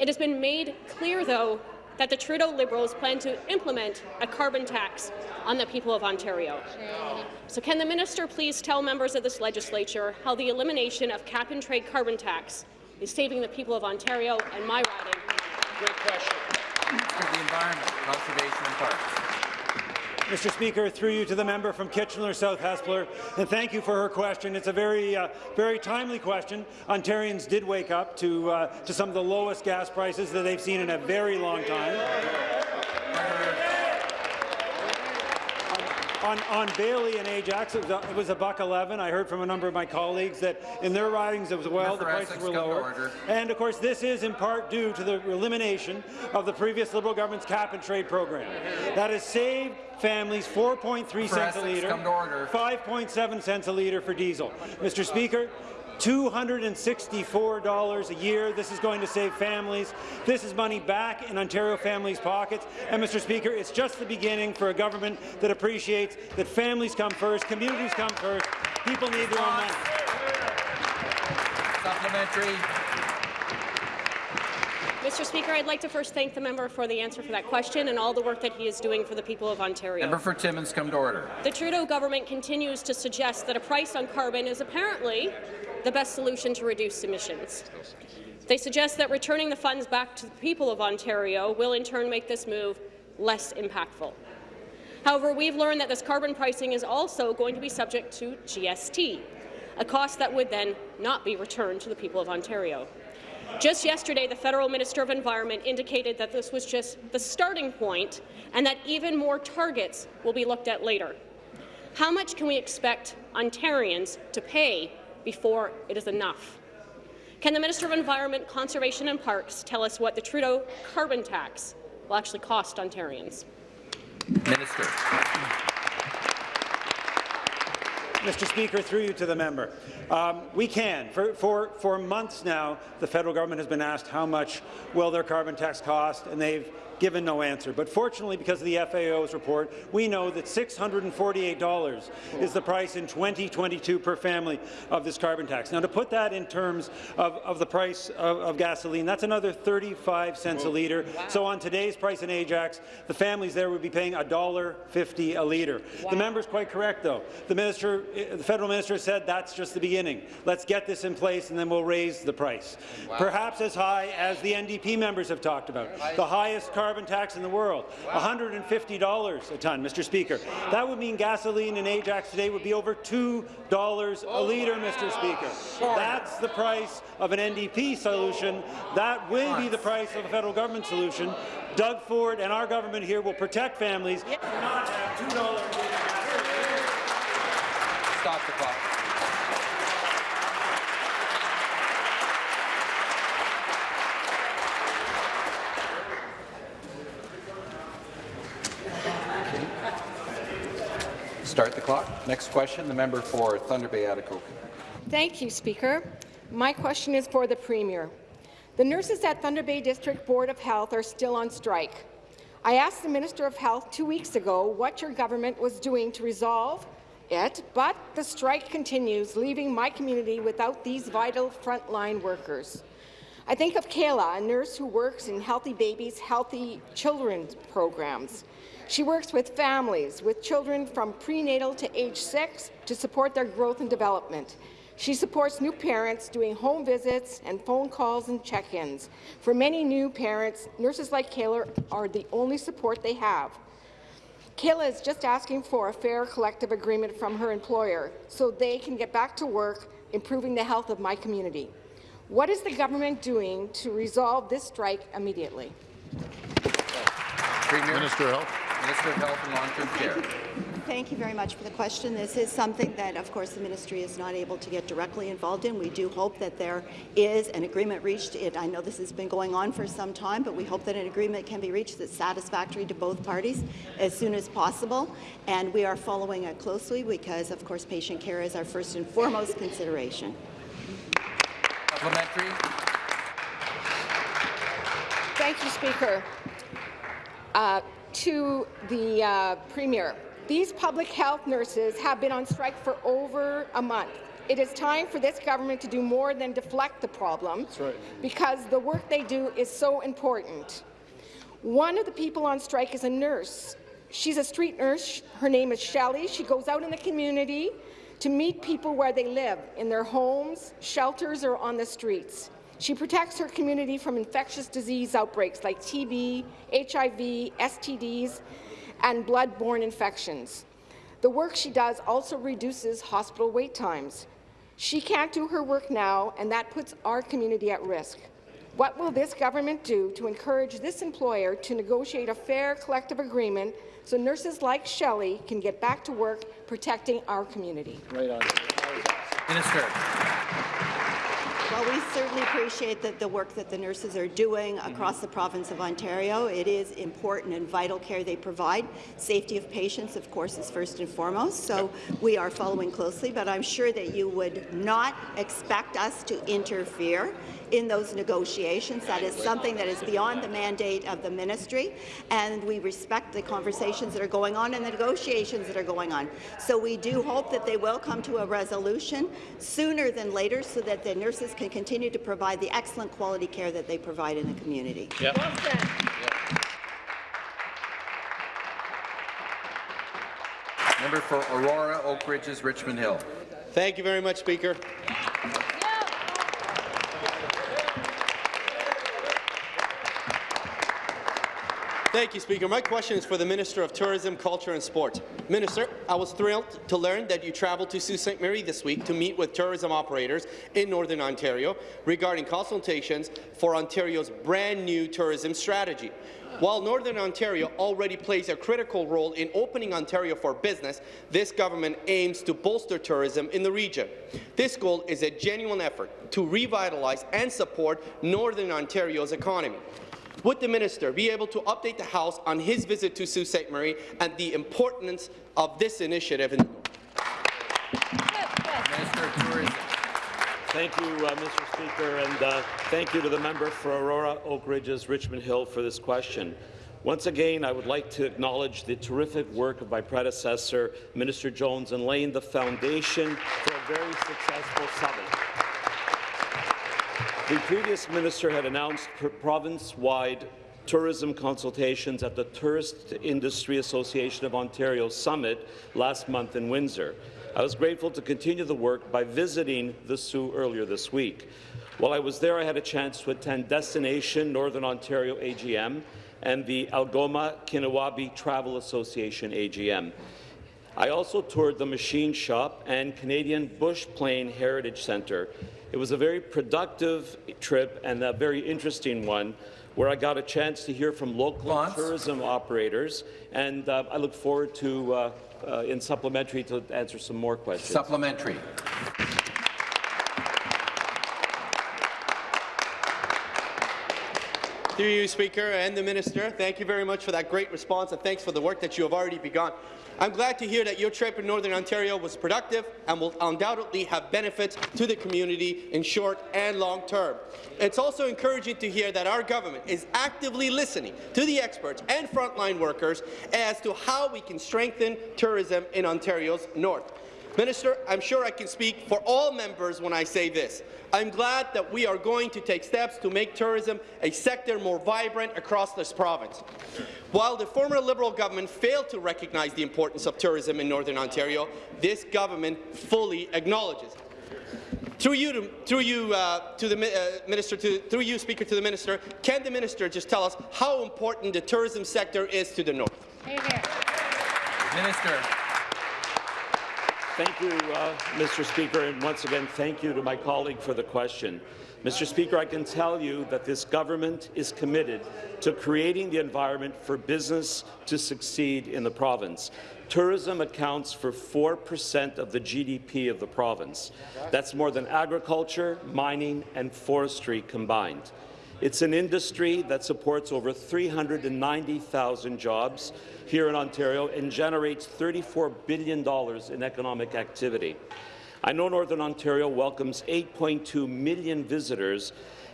Speaker 18: It has been made clear, though, that the Trudeau Liberals plan to implement a carbon tax on the people of Ontario. So can the minister please tell members of this legislature how the elimination of cap-and-trade carbon tax is saving the people of Ontario and my riding?
Speaker 5: Great question.
Speaker 12: Minister of the Environment, Conservation and Parks.
Speaker 17: Mr. Speaker, through you to the member from Kitchener South Hespeler, and thank you for her question. It's a very, uh, very timely question. Ontarians did wake up to, uh, to some of the lowest gas prices that they've seen in a very long time. On, on Bayly and Ajax, it was, a, it was a buck 11. I heard from a number of my colleagues that in their ridings it was well, the prices were lower. And of course, this is in part due to the elimination of the previous Liberal government's cap and trade program. That has saved families 4.3 cents a litre, 5.7 cents a litre for diesel. Mr. Speaker, $264 a year. This is going to save families. This is money back in Ontario families' pockets. And, Mr. Speaker, it's just the beginning for a government that appreciates that families come first, communities come first, people need their own money.
Speaker 12: Supplementary.
Speaker 18: Mr. Speaker, I'd like to first thank the member for the answer for that question and all the work that he is doing for the people of Ontario.
Speaker 12: Member for Timmins, come to order.
Speaker 18: The Trudeau government continues to suggest that a price on carbon is apparently the best solution to reduce emissions. They suggest that returning the funds back to the people of Ontario will in turn make this move less impactful. However, we've learned that this carbon pricing is also going to be subject to GST, a cost that would then not be returned to the people of Ontario. Just yesterday, the Federal Minister of Environment indicated that this was just the starting point and that even more targets will be looked at later. How much can we expect Ontarians to pay before it is enough? Can the Minister of Environment, Conservation and Parks tell us what the Trudeau carbon tax will actually cost Ontarians?
Speaker 12: Minister.
Speaker 17: Mr. Speaker, through you to the member. Um, we can. For, for, for months now, the federal government has been asked how much will their carbon tax cost, and they've given no answer. But fortunately, because of the FAO's report, we know that $648 is the price in 2022 per family of this carbon tax. Now, to put that in terms of, of the price of, of, gasoline, that's another 35 cents a litre. Wow. So on today's price in Ajax, the families there would be paying $1.50 a litre. Wow. The member's quite correct, though. The, minister, eh, the federal minister said that's just the beginning. Let's get this in place, and then we'll raise the price. Wow. Perhaps as high as the NDP members have talked about, the highest carbon tax in the world, $150 a tonne, Mr. Speaker. That would mean gasoline in Ajax today would be over $2 a oh litre, Mr. Speaker. That's the price of an NDP solution. That will be the price of a federal government solution. Doug Ford and our government here will protect families.
Speaker 12: Stop the clock. Start the clock. Next question, the member for Thunder Bay Atikokan.
Speaker 19: Thank you, Speaker. My question is for the Premier. The nurses at Thunder Bay District Board of Health are still on strike. I asked the Minister of Health two weeks ago what your government was doing to resolve it, but the strike continues, leaving my community without these vital frontline workers. I think of Kayla, a nurse who works in Healthy Babies, Healthy Children programs. She works with families with children from prenatal to age six to support their growth and development. She supports new parents doing home visits and phone calls and check-ins. For many new parents, nurses like Kayla are the only support they have. Kayla is just asking for a fair collective agreement from her employer so they can get back to work improving the health of my community. What is the government doing to resolve this strike immediately?
Speaker 12: Premier. Minister of Health. Minister of Health and Long-Term Care.
Speaker 9: Thank you very much for the question. This is something that, of course, the ministry is not able to get directly involved in. We do hope that there is an agreement reached. It, I know this has been going on for some time, but we hope that an agreement can be reached that's satisfactory to both parties as soon as possible. And we are following it closely because, of course, patient care is our first and foremost consideration.
Speaker 12: Supplementary.
Speaker 19: Thank you, Speaker. Uh, to the uh, Premier. These public health nurses have been on strike for over a month. it is time for this government to do more than deflect the problem
Speaker 20: right.
Speaker 19: because the work they do is so important. One of the people on strike is a nurse. She's a street nurse. Her name is Shelley. She goes out in the community to meet people where they live, in their homes, shelters, or on the streets. She protects her community from infectious disease outbreaks like TB, HIV, STDs, and blood-borne infections. The work she does also reduces hospital wait times. She can't do her work now, and that puts our community at risk. What will this government do to encourage this employer to negotiate a fair collective agreement so nurses like Shelley can get back to work protecting our community?
Speaker 20: Right on.
Speaker 1: Minister.
Speaker 9: Well, we certainly appreciate that the work that the nurses are doing mm-hmm. across the province of Ontario. It is important and vital care they provide. Safety of patients, of course, is first and foremost, so we are following closely, but I'm sure that you would not expect us to interfere in those negotiations. That is something that is beyond the mandate of the ministry, and we respect the conversations that are going on and the negotiations that are going on. So we do hope that they will come to a resolution sooner than later so that the nurses can continue to provide the excellent quality care that they provide in the community.
Speaker 20: Yep.
Speaker 1: Member for Aurora, Oak Ridges, Richmond Hill.
Speaker 5: Thank you very much, Speaker. Thank you, Speaker. My question is for the Minister of Tourism, Culture and Sport. Minister, I was thrilled to learn that you traveled to Sault Ste. Marie this week to meet with tourism operators in Northern Ontario regarding consultations for Ontario's brand-new tourism strategy. While Northern Ontario already plays a critical role in opening Ontario for business, this government aims to bolster tourism in the region. This goal is a genuine effort to revitalize and support Northern Ontario's economy. Would the minister be able to update the House on his visit to Sault Ste. Marie and the importance of this initiative in the North?
Speaker 1: Minister of Tourism.
Speaker 21: Thank you, uh, Mr. Speaker, and uh, thank you to the member for Aurora, Oak Ridges, Richmond Hill for this question. Once again, I would like to acknowledge the terrific work of my predecessor, Minister Jones, in laying the foundation for a very successful summit. The previous minister had announced province-wide tourism consultations at the Tourist Industry Association of Ontario Summit last month in Windsor. I was grateful to continue the work by visiting the Soo earlier this week. While I was there, I had a chance to attend Destination Northern Ontario AGM and the Algoma Kinniwabi Travel Association AGM. I also toured the Machine Shop and Canadian Bush Plane Heritage Centre. It was a very productive trip and a very interesting one where I got a chance to hear from local
Speaker 1: Lance.
Speaker 21: tourism operators, and uh, I look forward to, uh, uh, in supplementary, to answer some more questions.
Speaker 1: Supplementary.
Speaker 5: Through you, Speaker, and the Minister, thank you very much for that great response, and thanks for the work that you have already begun. I'm glad to hear that your trip in Northern Ontario was productive and will undoubtedly have benefits to the community in short and long term. It's also encouraging to hear that our government is actively listening to the experts and frontline workers as to how we can strengthen tourism in Ontario's north. Minister, I'm sure I can speak for all members when I say this. I'm glad that we are going to take steps to make tourism a sector more vibrant across this province. While the former Liberal government failed to recognize the importance of tourism in Northern Ontario, this government fully acknowledges it. Through you, to, through you, uh, to the uh, minister, to, through you, Speaker, to the minister, can the minister just tell us how important the tourism sector is to the north?
Speaker 1: Minister.
Speaker 21: Thank you, uh, Mr. Speaker, and once again, thank you to my colleague for the question. Mr. Speaker, I can tell you that this government is committed to creating the environment for business to succeed in the province. Tourism accounts for 4% of the GDP of the province. That's more than agriculture, mining and forestry combined. It's an industry that supports over 390,000 jobs here in Ontario and generates $34 billion in economic activity. I know Northern Ontario welcomes 8.2 million visitors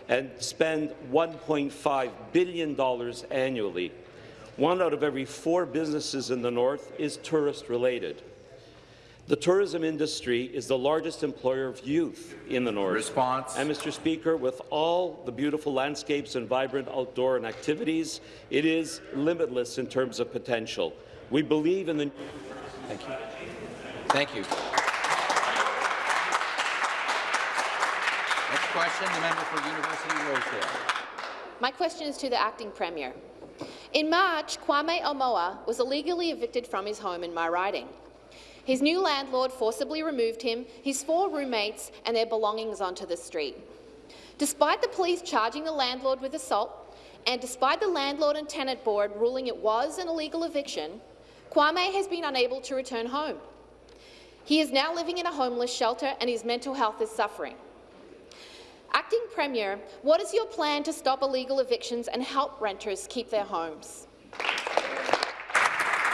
Speaker 21: and spend $1.5 billion annually. One out of every four businesses in the north is tourist-related. The tourism industry is the largest employer of youth in the North.
Speaker 12: Response.
Speaker 21: And, Mr. Speaker, with all the beautiful landscapes and vibrant outdoor and activities, it is limitless in terms of potential. We believe in the...
Speaker 1: Thank you. Thank you. Next question, the member for University Rosedale.
Speaker 22: My question is to the acting premier. In March, Kwame Omoa was illegally evicted from his home in my riding. His new landlord forcibly removed him, his four roommates and their belongings onto the street. Despite the police charging the landlord with assault, and despite the Landlord and Tenant Board ruling it was an illegal eviction, Kwame has been unable to return home. He is now living in a homeless shelter and his mental health is suffering. Acting Premier, what is your plan to stop illegal evictions and help renters keep their homes?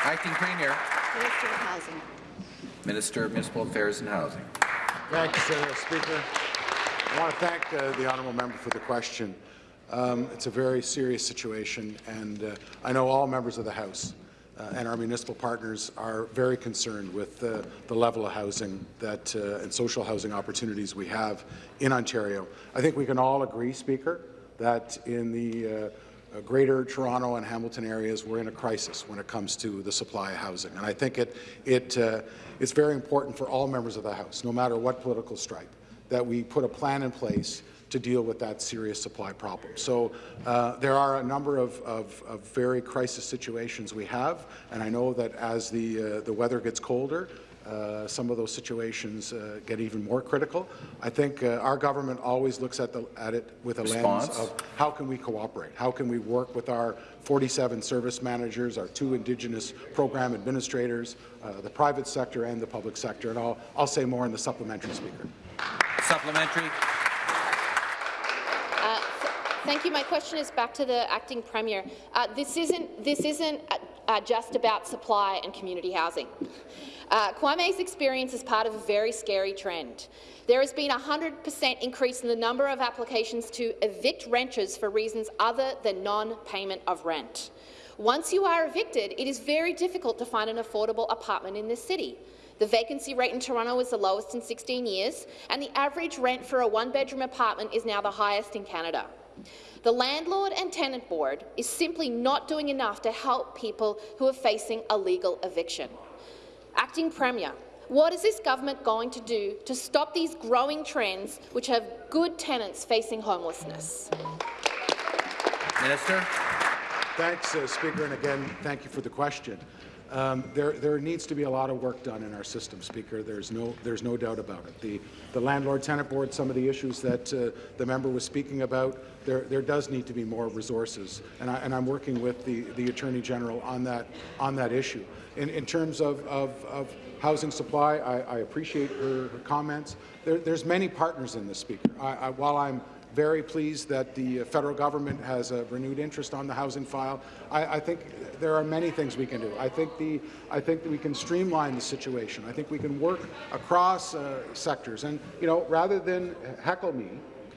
Speaker 12: Acting Premier.
Speaker 9: Minister of Housing.
Speaker 12: Minister of Municipal Affairs and Housing.
Speaker 23: Thank you, uh, Speaker. I want to thank uh, the honourable member for the question. Um, it's a very serious situation, and uh, I know all members of the House uh, and our municipal partners are very concerned with uh, the level of housing that uh, and social housing opportunities we have in Ontario. I think we can all agree, Speaker, that in the uh, Greater Toronto and Hamilton areas, we're in a crisis when it comes to the supply of housing. And I think it, it, uh, it's very important for all members of the House, no matter what political stripe, that we put a plan in place to deal with that serious supply problem. So uh, there are a number of, of, of, very crisis situations we have, and I know that as the, uh, the weather gets colder, uh, some of those situations uh, get even more critical. I think uh, our government always looks at, the, at it with a
Speaker 12: Response.
Speaker 23: lens of how can we cooperate? How can we work with our 47 service managers, our two Indigenous program administrators, uh, the private sector and the public sector? And I'll, I'll say more in the supplementary, Speaker.
Speaker 1: Supplementary.
Speaker 22: Uh, Thank you. My question is back to the acting premier. Uh, this isn't this isn't uh, uh, just about supply and community housing. Uh, Kwame's experience is part of a very scary trend. There has been a 100% increase in the number of applications to evict renters for reasons other than non-payment of rent. Once you are evicted, it is very difficult to find an affordable apartment in this city. The vacancy rate in Toronto is the lowest in 16 years, and the average rent for a one-bedroom apartment is now the highest in Canada. The Landlord and Tenant Board is simply not doing enough to help people who are facing a legal eviction. Acting Premier, what is this government going to do to stop these growing trends which have good tenants facing homelessness?
Speaker 1: Minister.
Speaker 23: Thanks, uh, Speaker, and again, thank you for the question. Um, there, there needs to be a lot of work done in our system, Speaker. There's no, there's no doubt about it. The, the landlord-tenant board, some of the issues that uh, the member was speaking about, there, there does need to be more resources, and, I, and I'm working with the, the Attorney General on that, on that issue. In, in terms of, of, of housing supply, I, I appreciate her, her comments. There, there's many partners in this, Speaker. I, I, while I'm very pleased that the federal government has a renewed interest on the housing file. I, I, think there are many things we can do. I think, the, I think that we can streamline the situation. I think we can work across uh, sectors. And, you know, rather than heckle me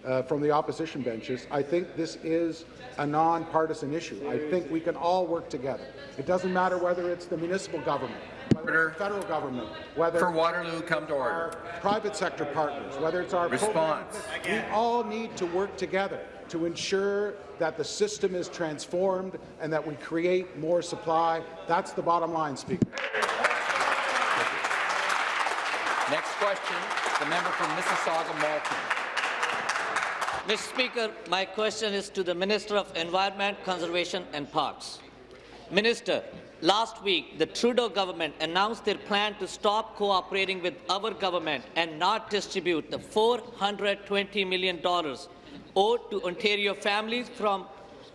Speaker 23: uh, from the opposition benches, I think this is a non-partisan issue. I think we can all work together. It doesn't matter whether it's the municipal government, whether it's the federal government, whether
Speaker 1: For Waterloo, come to order.
Speaker 23: our private sector partners, whether it's our
Speaker 1: Response.
Speaker 23: we all need to work together to ensure that the system is transformed and that we create more supply. That's the bottom line, Speaker.
Speaker 1: Next question, the member from Mississauga Malton.
Speaker 24: Mr. Speaker, my question is to the Minister of Environment, Conservation and Parks. Minister, last week the Trudeau government announced their plan to stop cooperating with our government and not distribute the $420 million owed to Ontario families from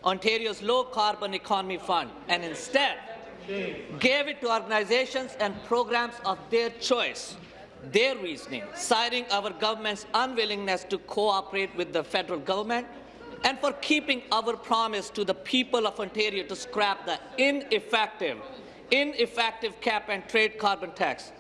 Speaker 24: Ontario's low-carbon economy fund, and instead gave it to organizations and programs of their choice their reasoning, citing our government's unwillingness to cooperate with the federal government and for keeping our promise to the people of Ontario to scrap the ineffective, ineffective cap and trade carbon tax.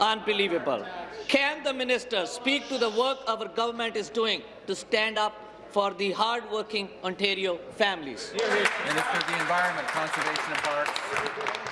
Speaker 24: Unbelievable. Can the minister speak to the work our government is doing to stand up for the hard-working Ontario families?
Speaker 12: Minister of the Environment, Conservation and Parks.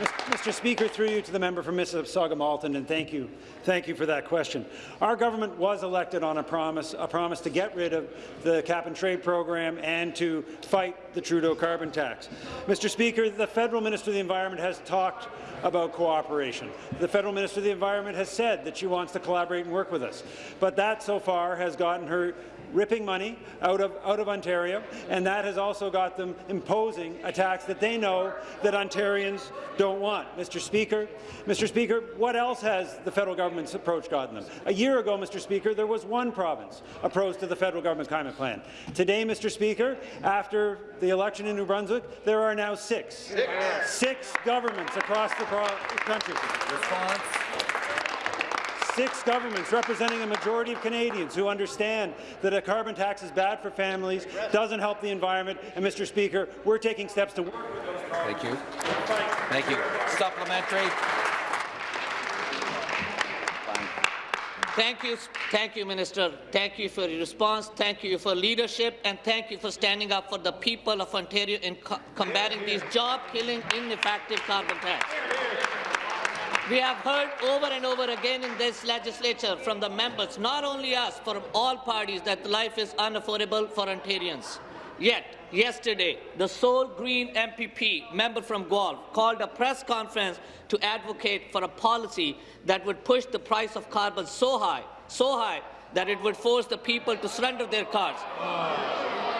Speaker 17: Mr. Speaker, through you to the member for Mississauga-Malton, and thank you, thank you for that question. Our government was elected on a promise, a promise to get rid of the cap-and-trade program and to fight the Trudeau carbon tax. Mr. Speaker, the federal minister of the Environment has talked about cooperation. The federal minister of the Environment has said that she wants to collaborate and work with us, but that so far has gotten her ripping money out of, out of Ontario, and that has also got them imposing a tax that they know that Ontarians don't want. Mr. Speaker, Mr. Speaker, what else has the federal government's approach gotten them? A year ago, Mr. Speaker, there was one province opposed to the federal government climate plan. Today, Mr. Speaker, after the election in New Brunswick, there are now six. Six, six governments across the country. Response six governments representing a majority of Canadians who understand that a carbon tax is bad for families, doesn't help the environment, and, Mr. Speaker, we're taking steps to work with those
Speaker 1: Thank you. Thank you. Supplementary.
Speaker 24: Thank you, thank you, Minister. Thank you for your response. Thank you for leadership, and thank you for standing up for the people of Ontario in co combating these job-killing, ineffective carbon tax. We have heard over and over again in this legislature from the members, not only us, from all parties, that life is unaffordable for Ontarians. Yet, yesterday, the sole Green MPP, member from Guelph, called a press conference to advocate for a policy that would push the price of carbon so high, so high, that it would force the people to surrender their cars.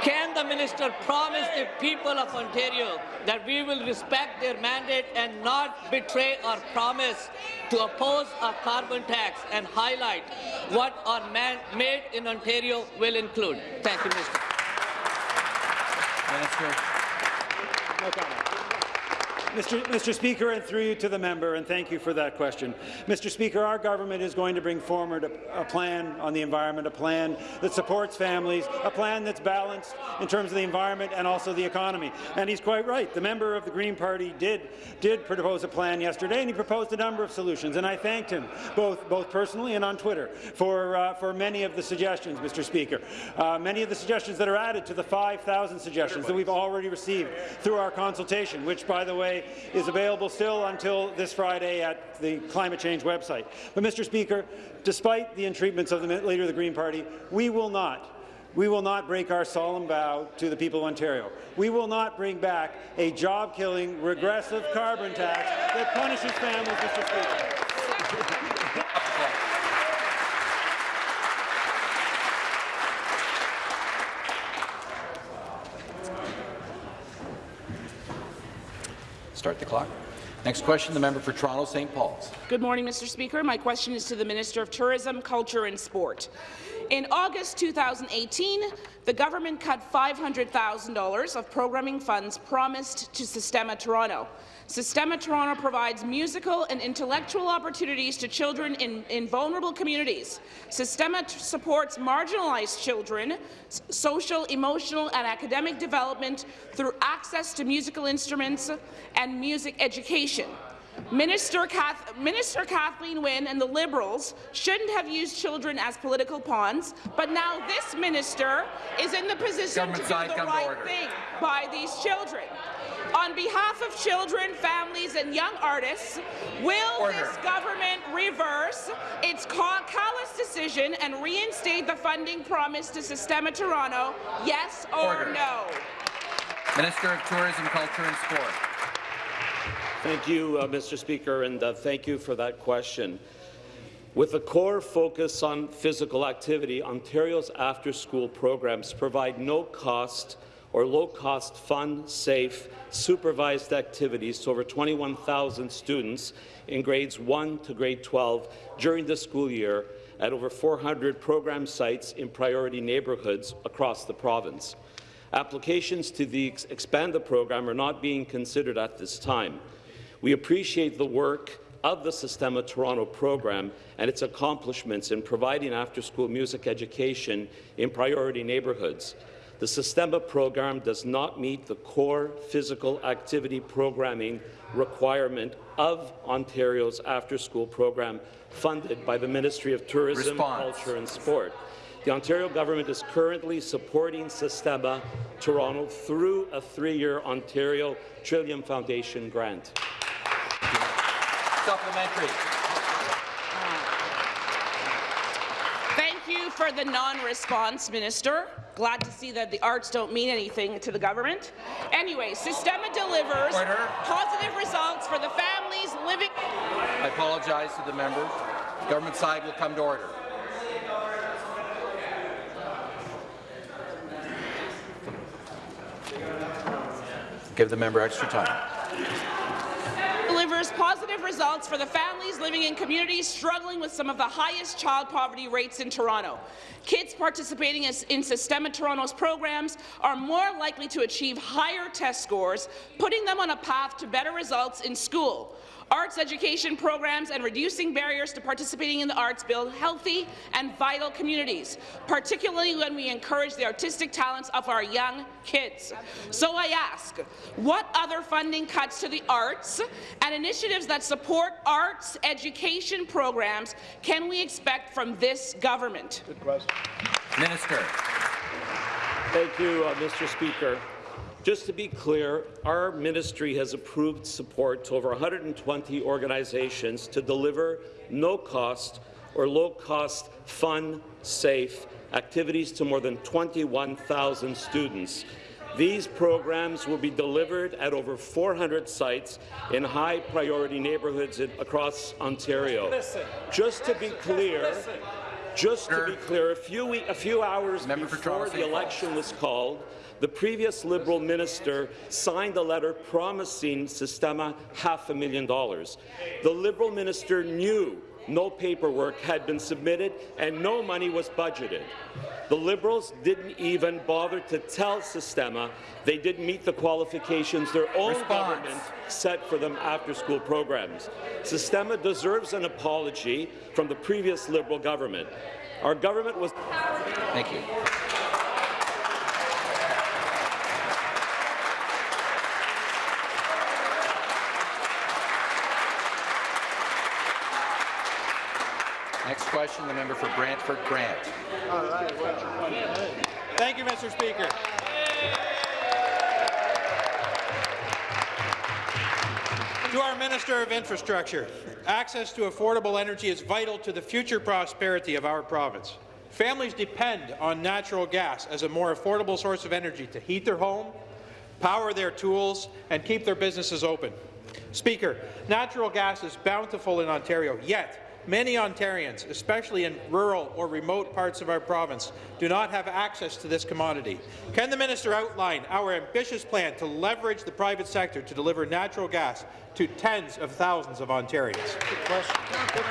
Speaker 24: Can the minister promise the people of Ontario that we will respect their mandate and not betray our promise to oppose a carbon tax and highlight what our man made in Ontario will include? Thank you, Minister.
Speaker 1: Minister.
Speaker 17: No comment. Mr. Mr. Speaker, and through you to the member, and thank you for that question. Mr. Speaker, our government is going to bring forward a, a, plan on the environment, a plan that supports families, a plan that's balanced in terms of the environment and also the economy. And he's quite right. The member of the Green Party did, did propose a plan yesterday, and he proposed a number of solutions. And I thanked him, both, both personally and on Twitter, for, uh, for many of the suggestions, Mr. Speaker. Uh, many of the suggestions that are added to the 5,000 suggestions that we've already received through our consultation, which, by the way, is available still until this Friday at the climate change website. But, Mr. Speaker, despite the entreatments of the Leader of the Green Party, we will not we will not break our solemn vow to the people of Ontario. We will not bring back a job-killing, regressive carbon tax that punishes families, Mr.
Speaker 1: Start the clock. Next question, the member for Toronto St. Paul's.
Speaker 13: Good morning, Mr. Speaker. My question is to the Minister of Tourism, Culture and Sport. In August 2018, the government cut $500,000 of programming funds promised to Sistema Toronto. Sistema Toronto provides musical and intellectual opportunities to children in, in vulnerable communities. Sistema supports marginalized children, social, emotional, and academic development through access to musical instruments and music education. Minister, Kath Minister Kathleen Wynne and the Liberals shouldn't have used children as political pawns, but now this minister is in the position Government to do the right thing by these children. On behalf of children, families and young artists, will Order. this government reverse its callous decision and reinstate the funding promised to Sistema Toronto, yes or Order. no?
Speaker 12: Minister of Tourism, Culture and Sport.
Speaker 21: Thank you, uh, Mr. Speaker, and uh, thank you for that question. With a core focus on physical activity, Ontario's after-school programs provide no-cost or low-cost, fun, safe, supervised activities to over 21,000 students in grades 1 to grade 12 during the school year at over 400 program sites in priority neighbourhoods across the province. Applications to the expand the program are not being considered at this time. We appreciate the work of the Sistema Toronto program and its accomplishments in providing after-school music education in priority neighbourhoods. The Sistema program does not meet the core physical activity programming requirement of Ontario's after-school program funded by the Ministry of Tourism, Response. Culture and Sport. The Ontario government is currently supporting Sistema Toronto through a three-year Ontario Trillium Foundation grant.
Speaker 1: supplementary.
Speaker 13: Thank you for the non-response, Minister. Glad to see that the arts don't mean anything to the government. Anyway, Sistema delivers
Speaker 1: Order.
Speaker 13: positive results for the families living.
Speaker 1: I apologize to the members. Government side will come to order. Give the member extra time.
Speaker 13: Delivers positive results for the families living in communities struggling with some of the highest child poverty rates in Toronto. Kids participating in Sistema Toronto's programs are more likely to achieve higher test scores, putting them on a path to better results in school. Arts education programs and reducing barriers to participating in the arts build healthy and vital communities, particularly when we encourage the artistic talents of our young kids. So I ask, what other funding cuts to the arts and initiatives that support arts education programs can we expect from this government?
Speaker 21: Good question.
Speaker 1: Minister.
Speaker 21: Thank you, uh, Mr. Speaker. Just to be clear, our ministry has approved support to over 120 organizations to deliver no-cost or low-cost, fun, safe activities to more than 21,000 students. These programs will be delivered at over 400 sites in high-priority neighbourhoods across Ontario.
Speaker 25: Listen.
Speaker 21: Just to be clear,
Speaker 25: Listen.
Speaker 21: just to be clear, a few, a few hours
Speaker 1: Member
Speaker 21: before the election was called, the previous Liberal minister signed a letter promising Sistema half a million dollars. The Liberal minister knew no paperwork had been submitted and no money was budgeted. The Liberals didn't even bother to tell Sistema they didn't meet the qualifications their own
Speaker 1: Response.
Speaker 21: government set for them after-school programs. Sistema deserves an apology from the previous Liberal government. Our government was...
Speaker 1: Thank you. Next question, the member for Brantford Brant.
Speaker 10: Thank you, Mr. Speaker. To our Minister of Infrastructure, access to affordable energy is vital to the future prosperity of our province. Families depend on natural gas as a more affordable source of energy to heat their home, power their tools, and keep their businesses open. Speaker, natural gas is bountiful in Ontario, yet many Ontarians, especially in rural or remote parts of our province, do not have access to this commodity. Can the minister outline our ambitious plan to leverage the private sector to deliver natural gas to tens of thousands of Ontarians?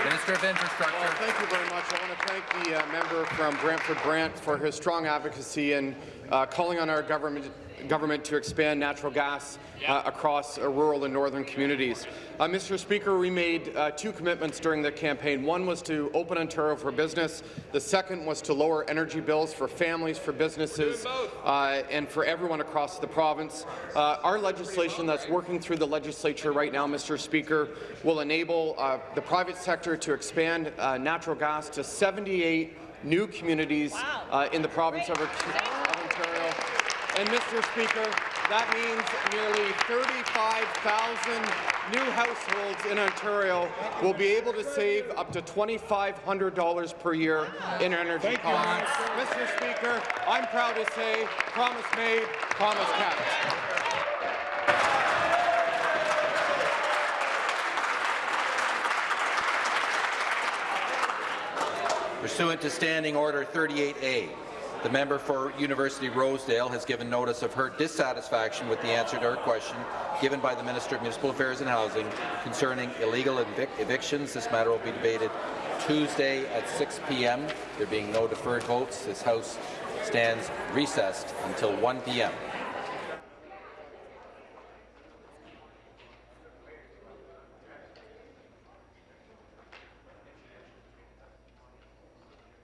Speaker 1: Minister of Infrastructure.
Speaker 5: Well, thank you very much. I want to thank the uh, member from Brantford Brant for his strong advocacy and uh, calling on our government government to expand natural gas uh, across uh, rural and northern communities. Uh, Mr. Speaker, we made uh, two commitments during the campaign. One was to open Ontario for business. The second was to lower energy bills for families, for businesses, uh, and for everyone across the province. Uh, our legislation that's working through the legislature right now, Mr. Speaker, will enable uh, the private sector to expand uh, natural gas to 78 new communities uh, in the province of, of Ontario. And, Mr. Speaker, that means nearly 35,000 new households in Ontario will be able to save up to $2,500 per year in energy costs. Mr. Speaker, I'm proud to say, promise made, promise kept.
Speaker 1: Pursuant to Standing Order 38A, the member for University Rosedale has given notice of her dissatisfaction with the answer to her question given by the Minister of Municipal Affairs and Housing concerning illegal evic evictions. This matter will be debated Tuesday at 6 p.m. There being no deferred votes, this House stands recessed until 1 p.m.